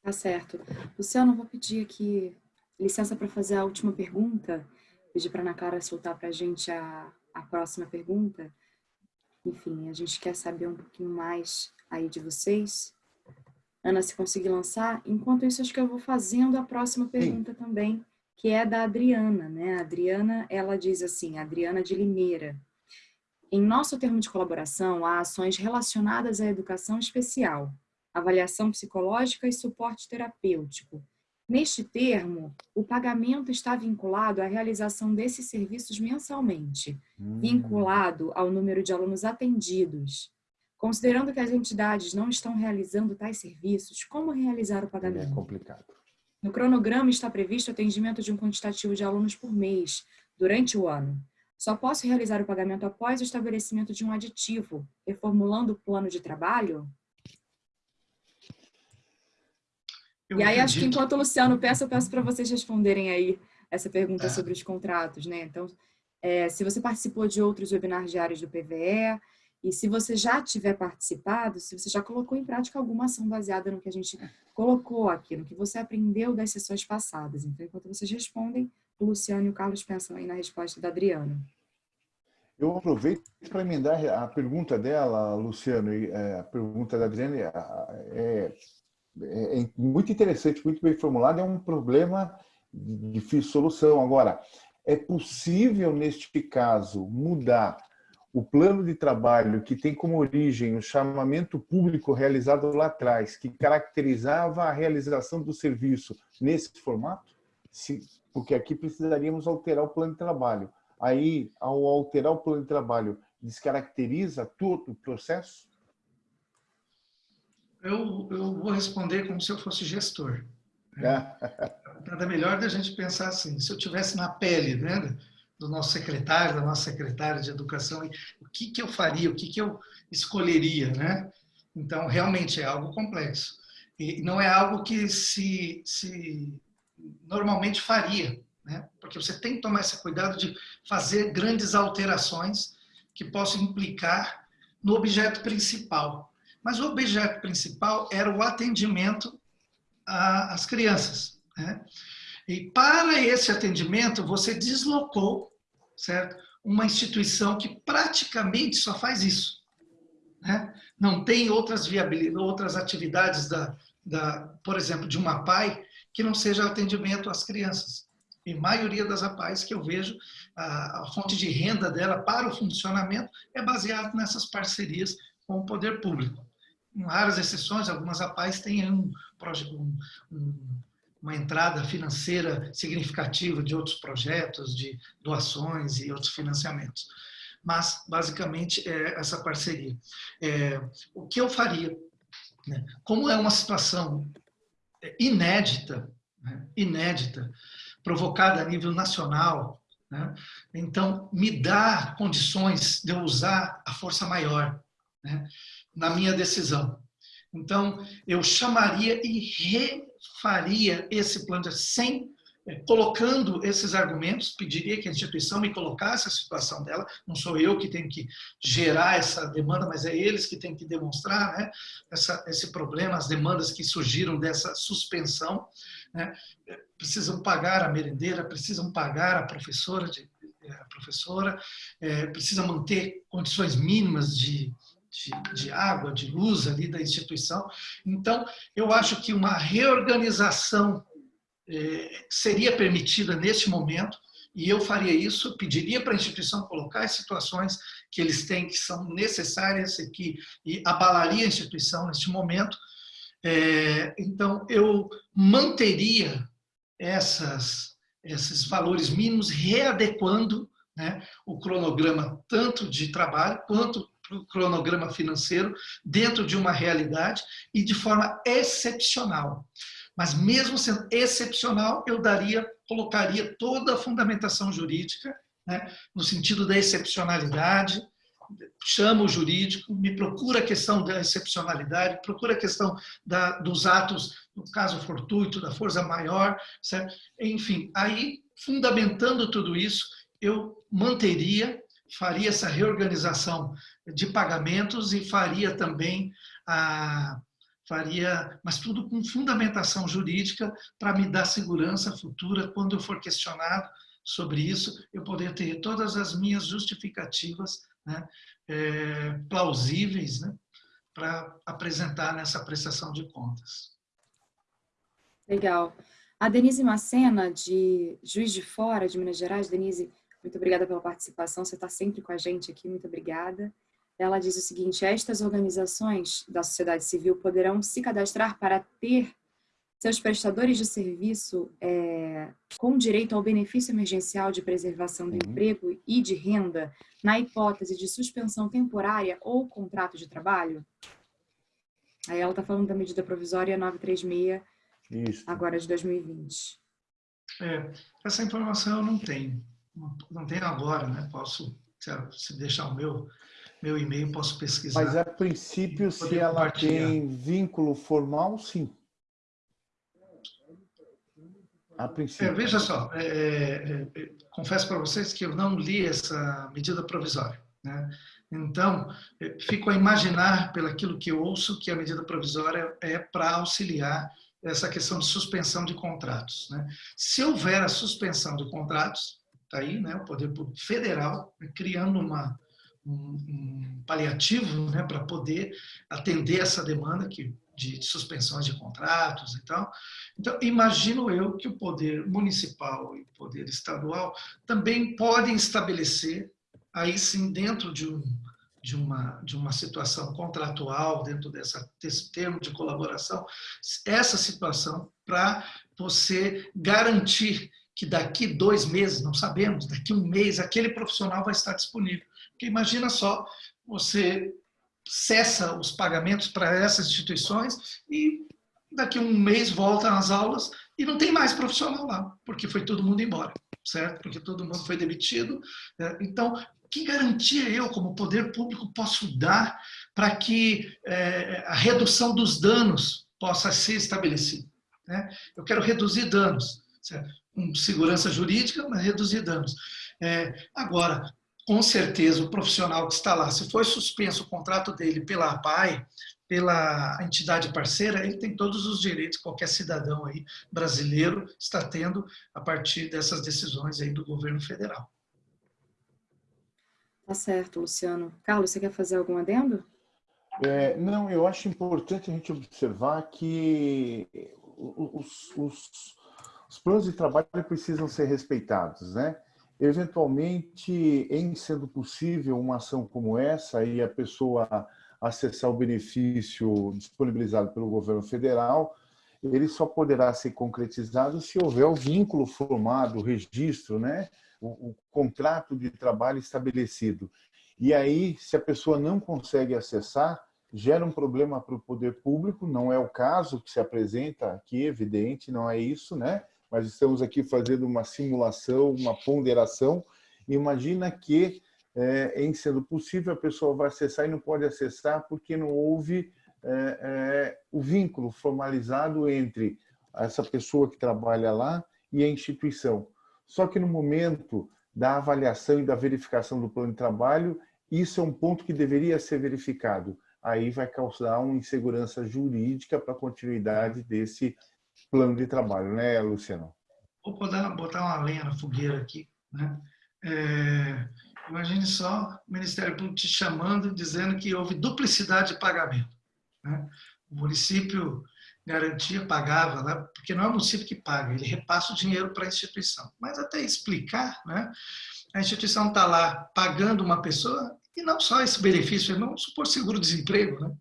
Speaker 1: Tá certo. Luciano, vou pedir aqui licença para fazer a última pergunta, pedir para a Ana Clara soltar para a gente a próxima pergunta. Enfim, a gente quer saber um pouquinho mais aí de vocês. Ana, se conseguir lançar. Enquanto isso, acho que eu vou fazendo a próxima pergunta Sim. também, que é da Adriana, né? A Adriana, ela diz assim, Adriana de Limeira. Em nosso termo de colaboração, há ações relacionadas à educação especial, avaliação psicológica e suporte terapêutico, Neste termo, o pagamento está vinculado à realização desses serviços mensalmente, hum. vinculado ao número de alunos atendidos. Considerando que as entidades não estão realizando tais serviços, como realizar o pagamento?
Speaker 3: É complicado.
Speaker 1: No cronograma está previsto o atendimento de um quantitativo de alunos por mês, durante o ano. Só posso realizar o pagamento após o estabelecimento de um aditivo, reformulando o plano de trabalho? Eu e aí, acredito. acho que enquanto o Luciano peça, eu peço para vocês responderem aí essa pergunta é. sobre os contratos, né? Então, é, se você participou de outros webinars diários do PVE, e se você já tiver participado, se você já colocou em prática alguma ação baseada no que a gente colocou aqui, no que você aprendeu das sessões passadas. Então, enquanto vocês respondem, o Luciano e o Carlos pensam aí na resposta da Adriana.
Speaker 3: Eu aproveito para emendar a pergunta dela, Luciano, e é, a pergunta da Adriana é, é, é muito interessante, muito bem formulado, é um problema de difícil solução. Agora, é possível, neste caso, mudar o plano de trabalho que tem como origem o chamamento público realizado lá atrás, que caracterizava a realização do serviço nesse formato? Se, porque aqui precisaríamos alterar o plano de trabalho. Aí, ao alterar o plano de trabalho, descaracteriza todo o processo?
Speaker 2: Eu, eu vou responder como se eu fosse gestor. Né? Nada melhor da gente pensar assim, se eu tivesse na pele né, do nosso secretário, da nossa secretária de educação, o que, que eu faria, o que, que eu escolheria, né? Então, realmente é algo complexo. E não é algo que se, se normalmente faria, né? Porque você tem que tomar esse cuidado de fazer grandes alterações que possam implicar no objeto principal. Mas o objeto principal era o atendimento às crianças. Né? E para esse atendimento, você deslocou certo? uma instituição que praticamente só faz isso. Né? Não tem outras viabilidades, outras atividades, da, da, por exemplo, de uma PAI, que não seja atendimento às crianças. E a maioria das APAIs que eu vejo, a, a fonte de renda dela para o funcionamento é baseado nessas parcerias com o poder público. Em raras exceções, algumas APAIs têm um, um, um uma entrada financeira significativa de outros projetos, de doações e outros financiamentos. Mas, basicamente, é essa parceria. É, o que eu faria? Né? Como é uma situação inédita, né? inédita, provocada a nível nacional, né? então me dá condições de eu usar a força maior né? Na minha decisão. Então, eu chamaria e refaria esse plano sem é, colocando esses argumentos, pediria que a instituição me colocasse a situação dela, não sou eu que tenho que gerar essa demanda, mas é eles que têm que demonstrar né, essa, esse problema, as demandas que surgiram dessa suspensão. Né, precisam pagar a merendeira, precisam pagar a professora, de, é, a professora é, precisa manter condições mínimas de, de, de, água, de luz ali da instituição. Então, eu acho que uma reorganização é, seria permitida neste momento, e eu faria isso, pediria para a instituição colocar as situações que eles têm que são necessárias e que e abalaria a instituição neste momento. É, então, eu manteria essas, esses valores mínimos, readequando né, o cronograma tanto de trabalho quanto cronograma financeiro dentro de uma realidade e de forma excepcional. Mas mesmo sendo excepcional, eu daria, colocaria toda a fundamentação jurídica, né, no sentido da excepcionalidade, chama o jurídico, me procura a questão da excepcionalidade, procura a questão da, dos atos, no caso fortuito, da força maior, certo? enfim, aí, fundamentando tudo isso, eu manteria, faria essa reorganização de pagamentos e faria também a, faria, mas tudo com fundamentação jurídica para me dar segurança futura quando eu for questionado sobre isso, eu poder ter todas as minhas justificativas né, é, plausíveis né, para apresentar nessa prestação de contas.
Speaker 1: Legal. A Denise Macena, de Juiz de Fora, de Minas Gerais. Denise, muito obrigada pela participação, você está sempre com a gente aqui, muito obrigada. Ela diz o seguinte, estas organizações da sociedade civil poderão se cadastrar para ter seus prestadores de serviço é, com direito ao benefício emergencial de preservação do uhum. emprego e de renda na hipótese de suspensão temporária ou contrato de trabalho? Aí ela está falando da medida provisória 936, Isso. agora de 2020.
Speaker 2: É, essa informação eu não tenho. Não tenho agora, né? Posso, se deixar o meu meu e-mail, posso pesquisar.
Speaker 3: Mas a princípio, se ela tem vínculo formal, sim.
Speaker 2: A princípio. É, veja só, é, é, é confesso para vocês que eu não li essa medida provisória. Né? Então, é, fico a imaginar, pelo aquilo que eu ouço, que a medida provisória é para auxiliar essa questão de suspensão de contratos. Né? Se houver a suspensão de contratos, está aí né, o Poder Público Federal criando uma, um, um paliativo né, para poder atender essa demanda que, de, de, suspensões de contratos e tal. Então, imagino eu que o poder municipal e o poder estadual também podem estabelecer, aí sim, dentro de, um, de, uma, de uma situação contratual, dentro dessa, desse termo de colaboração, essa situação para você garantir que daqui dois meses, não sabemos, daqui um mês, aquele profissional vai estar disponível. Porque imagina só, você cessa os pagamentos para essas instituições e daqui um mês volta às aulas e não tem mais profissional lá, porque foi todo mundo embora, certo? Porque todo mundo foi demitido. Né? Então, que garantia eu, como poder público, posso dar para que é, a redução dos danos possa ser estabelecida? Né? Eu quero reduzir danos, certo? Com segurança jurídica, mas reduzir danos. É, agora, com certeza o profissional que está lá, se foi suspenso o contrato dele pela APAI, pela entidade parceira, ele tem todos os direitos, qualquer cidadão aí brasileiro está tendo a partir dessas decisões aí do governo federal.
Speaker 1: Tá certo, Luciano. Carlos, você quer fazer algum adendo?
Speaker 3: É, não, eu acho importante a gente observar que os, os, os planos de trabalho precisam ser respeitados, né? Eventualmente, em sendo possível uma ação como essa e a pessoa acessar o benefício disponibilizado pelo governo federal, ele só poderá ser concretizado se houver o vínculo formado, o registro, né? o, o contrato de trabalho estabelecido. E aí, se a pessoa não consegue acessar, gera um problema para o poder público, não é o caso que se apresenta aqui, evidente, não é isso, né? Mas estamos aqui fazendo uma simulação, uma ponderação. Imagina que, é, em sendo possível, a pessoa vai acessar e não pode acessar porque não houve é, é, o vínculo formalizado entre essa pessoa que trabalha lá e a instituição. Só que no momento da avaliação e da verificação do plano de trabalho, isso é um ponto que deveria ser verificado. Aí vai causar uma insegurança jurídica para a continuidade desse plano de trabalho, né, Luciano?
Speaker 2: Vou botar, botar uma lenha na fogueira aqui. Né? É, imagine só o Ministério Público te chamando, dizendo que houve duplicidade de pagamento. Né? O município garantia pagava, né? porque não é o município que paga, ele repassa o dinheiro para a instituição. Mas até explicar, né? a instituição está lá pagando uma pessoa, e não só esse benefício, vamos supor seguro-desemprego. Né?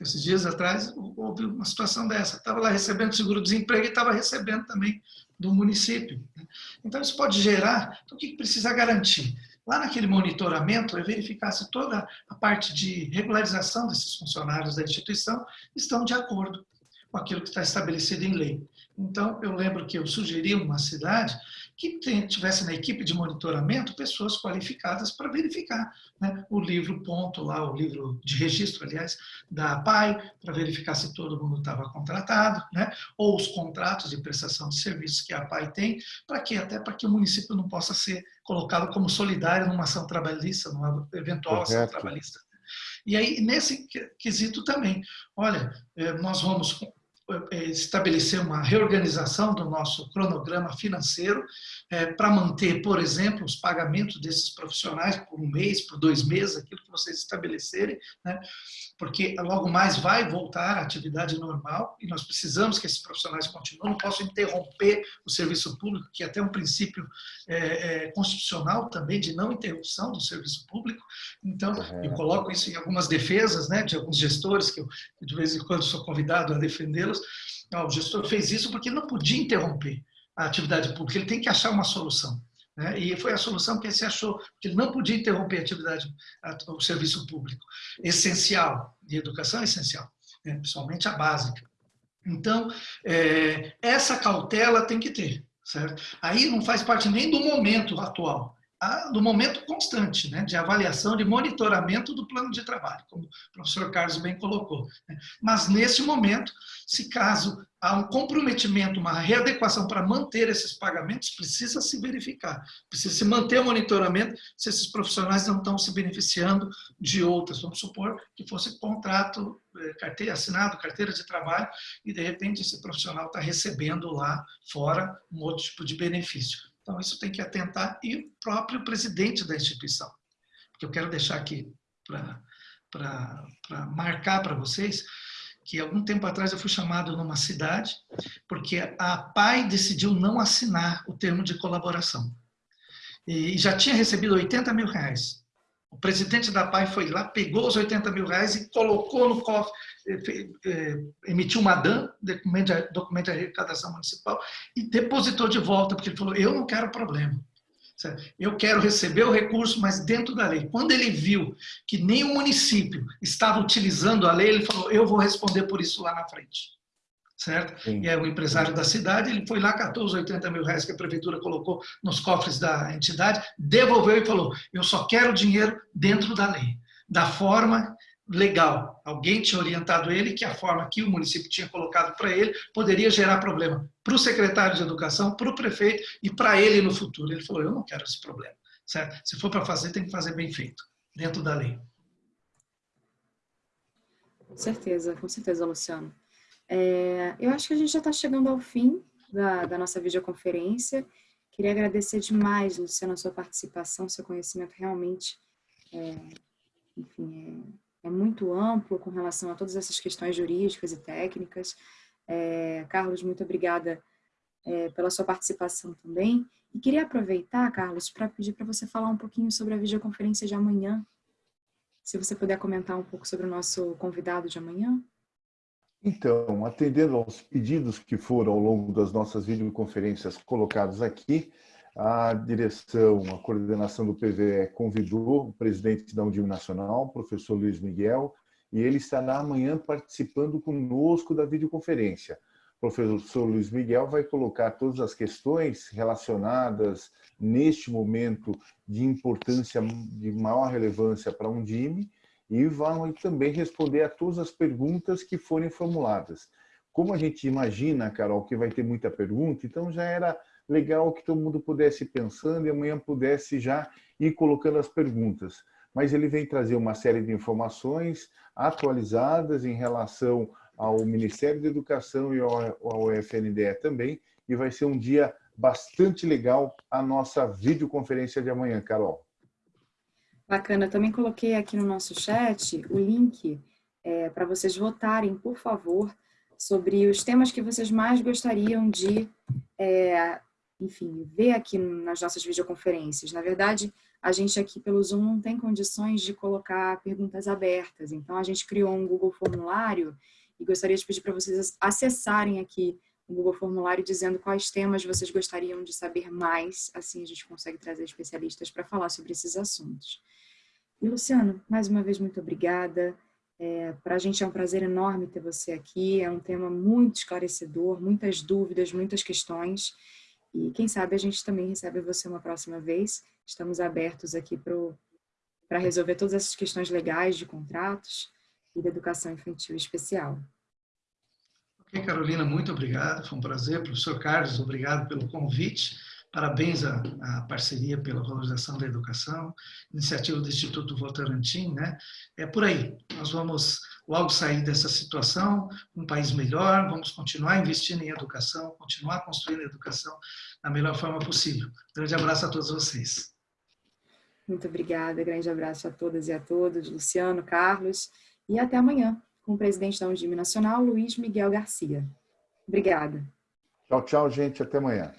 Speaker 2: Esses dias atrás houve uma situação dessa, estava lá recebendo seguro-desemprego e estava recebendo também do município. Né? Então isso pode gerar, então o que precisa garantir? Lá naquele monitoramento é verificar se toda a parte de regularização desses funcionários da instituição estão de acordo com aquilo que está estabelecido em lei. Então, eu lembro que eu sugeri uma cidade que tivesse na equipe de monitoramento pessoas qualificadas para verificar né, o livro ponto lá, o livro de registro, aliás, da PAI, para verificar se todo mundo estava contratado, né, ou os contratos de prestação de serviços que a PAI tem, para que até para que o município não possa ser colocado como solidário numa ação trabalhista, numa eventual Correto. ação trabalhista. E aí, nesse quesito também, olha, eh, nós vamos estabelecer uma reorganização do nosso cronograma financeiro é, para manter, por exemplo, os pagamentos desses profissionais por um mês, por dois meses, aquilo que vocês estabelecerem, né? porque logo mais vai voltar à atividade normal e nós precisamos que esses profissionais continuem, não posso interromper o serviço público, que é até um princípio é, é, constitucional também de não interrupção do serviço público, então eu coloco isso em algumas defesas né, de alguns gestores, que eu de vez em quando sou convidado a defendê-los, não, o gestor fez isso porque não podia interromper a atividade pública, ele tem que achar uma solução. Né? E foi a solução que ele se achou, porque ele não podia interromper a atividade, o serviço público. Essencial, de educação é essencial, né? principalmente a básica. Então, é, essa cautela tem que ter, certo? Aí não faz parte nem do momento atual, do momento constante, né, de avaliação, de monitoramento do plano de trabalho, como o professor Carlos bem colocou. Né. Mas, nesse momento, se caso há um comprometimento, uma readequação para manter esses pagamentos, precisa se verificar, precisa se manter o monitoramento se esses profissionais não estão se beneficiando de outras. Vamos supor que fosse contrato, eh, carteira, assinado, carteira de trabalho, e de repente esse profissional está recebendo lá fora um outro tipo de benefício. Então, isso tem que atentar e o próprio presidente da instituição. Porque eu quero deixar aqui para marcar para vocês que algum tempo atrás eu fui chamado numa cidade porque a PAI decidiu não assinar o termo de colaboração. E já tinha recebido 80 mil reais. O presidente da PAI foi lá, pegou os 80 mil reais e colocou no cofre, eh, eh, emitiu uma DAN, documento de, documento de arrecadação municipal, e depositou de volta, porque ele falou, eu não quero problema. Eu quero receber o recurso, mas dentro da lei. Quando ele viu que nem o município estava utilizando a lei, ele falou, eu vou responder por isso lá na frente certo? Sim. E é o empresário da cidade, ele foi lá, catou os 80 mil reais que a prefeitura colocou nos cofres da entidade, devolveu e falou, eu só quero dinheiro dentro da lei, da forma legal. Alguém tinha orientado ele que a forma que o município tinha colocado para ele poderia gerar problema para o secretário de educação, para o prefeito e para ele no futuro. Ele falou, eu não quero esse problema, certo? Se for para fazer, tem que fazer bem feito, dentro da lei.
Speaker 1: Com certeza, com certeza, Luciano. É, eu acho que a gente já está chegando ao fim da, da, nossa videoconferência. Queria agradecer demais, Luciana, a sua participação, seu conhecimento realmente é, enfim, é, é, muito amplo com relação a todas essas questões jurídicas e técnicas. É, Carlos, muito obrigada é, pela sua participação também. E queria aproveitar, Carlos, para pedir para você falar um pouquinho sobre a videoconferência de amanhã. Se você puder comentar um pouco sobre o nosso convidado de amanhã.
Speaker 3: Então, atendendo aos pedidos que foram ao longo das nossas videoconferências colocados aqui, a direção, a coordenação do PVE convidou o presidente da Undime Nacional, professor Luiz Miguel, e ele estará amanhã participando conosco da videoconferência. O professor Luiz Miguel vai colocar todas as questões relacionadas neste momento de importância, de maior relevância para a Undime, e vão também responder a todas as perguntas que forem formuladas. Como a gente imagina, Carol, que vai ter muita pergunta, então já era legal que todo mundo pudesse ir pensando e amanhã pudesse já ir colocando as perguntas. Mas ele vem trazer uma série de informações atualizadas em relação ao Ministério da Educação e ao FNDE também, e vai ser um dia bastante legal a nossa videoconferência de amanhã, Carol.
Speaker 1: Bacana, também coloquei aqui no nosso chat o link é, para vocês votarem, por favor, sobre os temas que vocês mais gostariam de, é, enfim, ver aqui nas nossas videoconferências. Na verdade, a gente aqui pelo Zoom não tem condições de colocar perguntas abertas, então a gente criou um Google Formulário e gostaria de pedir para vocês acessarem aqui o Google Formulário dizendo quais temas vocês gostariam de saber mais, assim a gente consegue trazer especialistas para falar sobre esses assuntos. E Luciano, mais uma vez, muito obrigada. É, Para a gente é um prazer enorme ter você aqui. É um tema muito esclarecedor, muitas dúvidas, muitas questões. E quem sabe a gente também recebe você uma próxima vez. Estamos abertos aqui para resolver todas essas questões legais de contratos e da educação infantil especial.
Speaker 2: Ok, Carolina, muito obrigado. Foi um prazer. Professor Carlos, obrigado pelo convite. Parabéns à, à, parceria pela valorização da educação, iniciativa do Instituto Votorantim, né? É por aí. Nós vamos logo sair dessa situação, um país melhor, vamos continuar investindo em educação, continuar construindo a educação da melhor forma possível. Grande abraço a todos vocês.
Speaker 1: Muito obrigada, grande abraço a todas e a todos, Luciano, Carlos, e até amanhã com o presidente da Undime Nacional, Luiz Miguel Garcia. Obrigada.
Speaker 3: Tchau, tchau, gente. Até amanhã.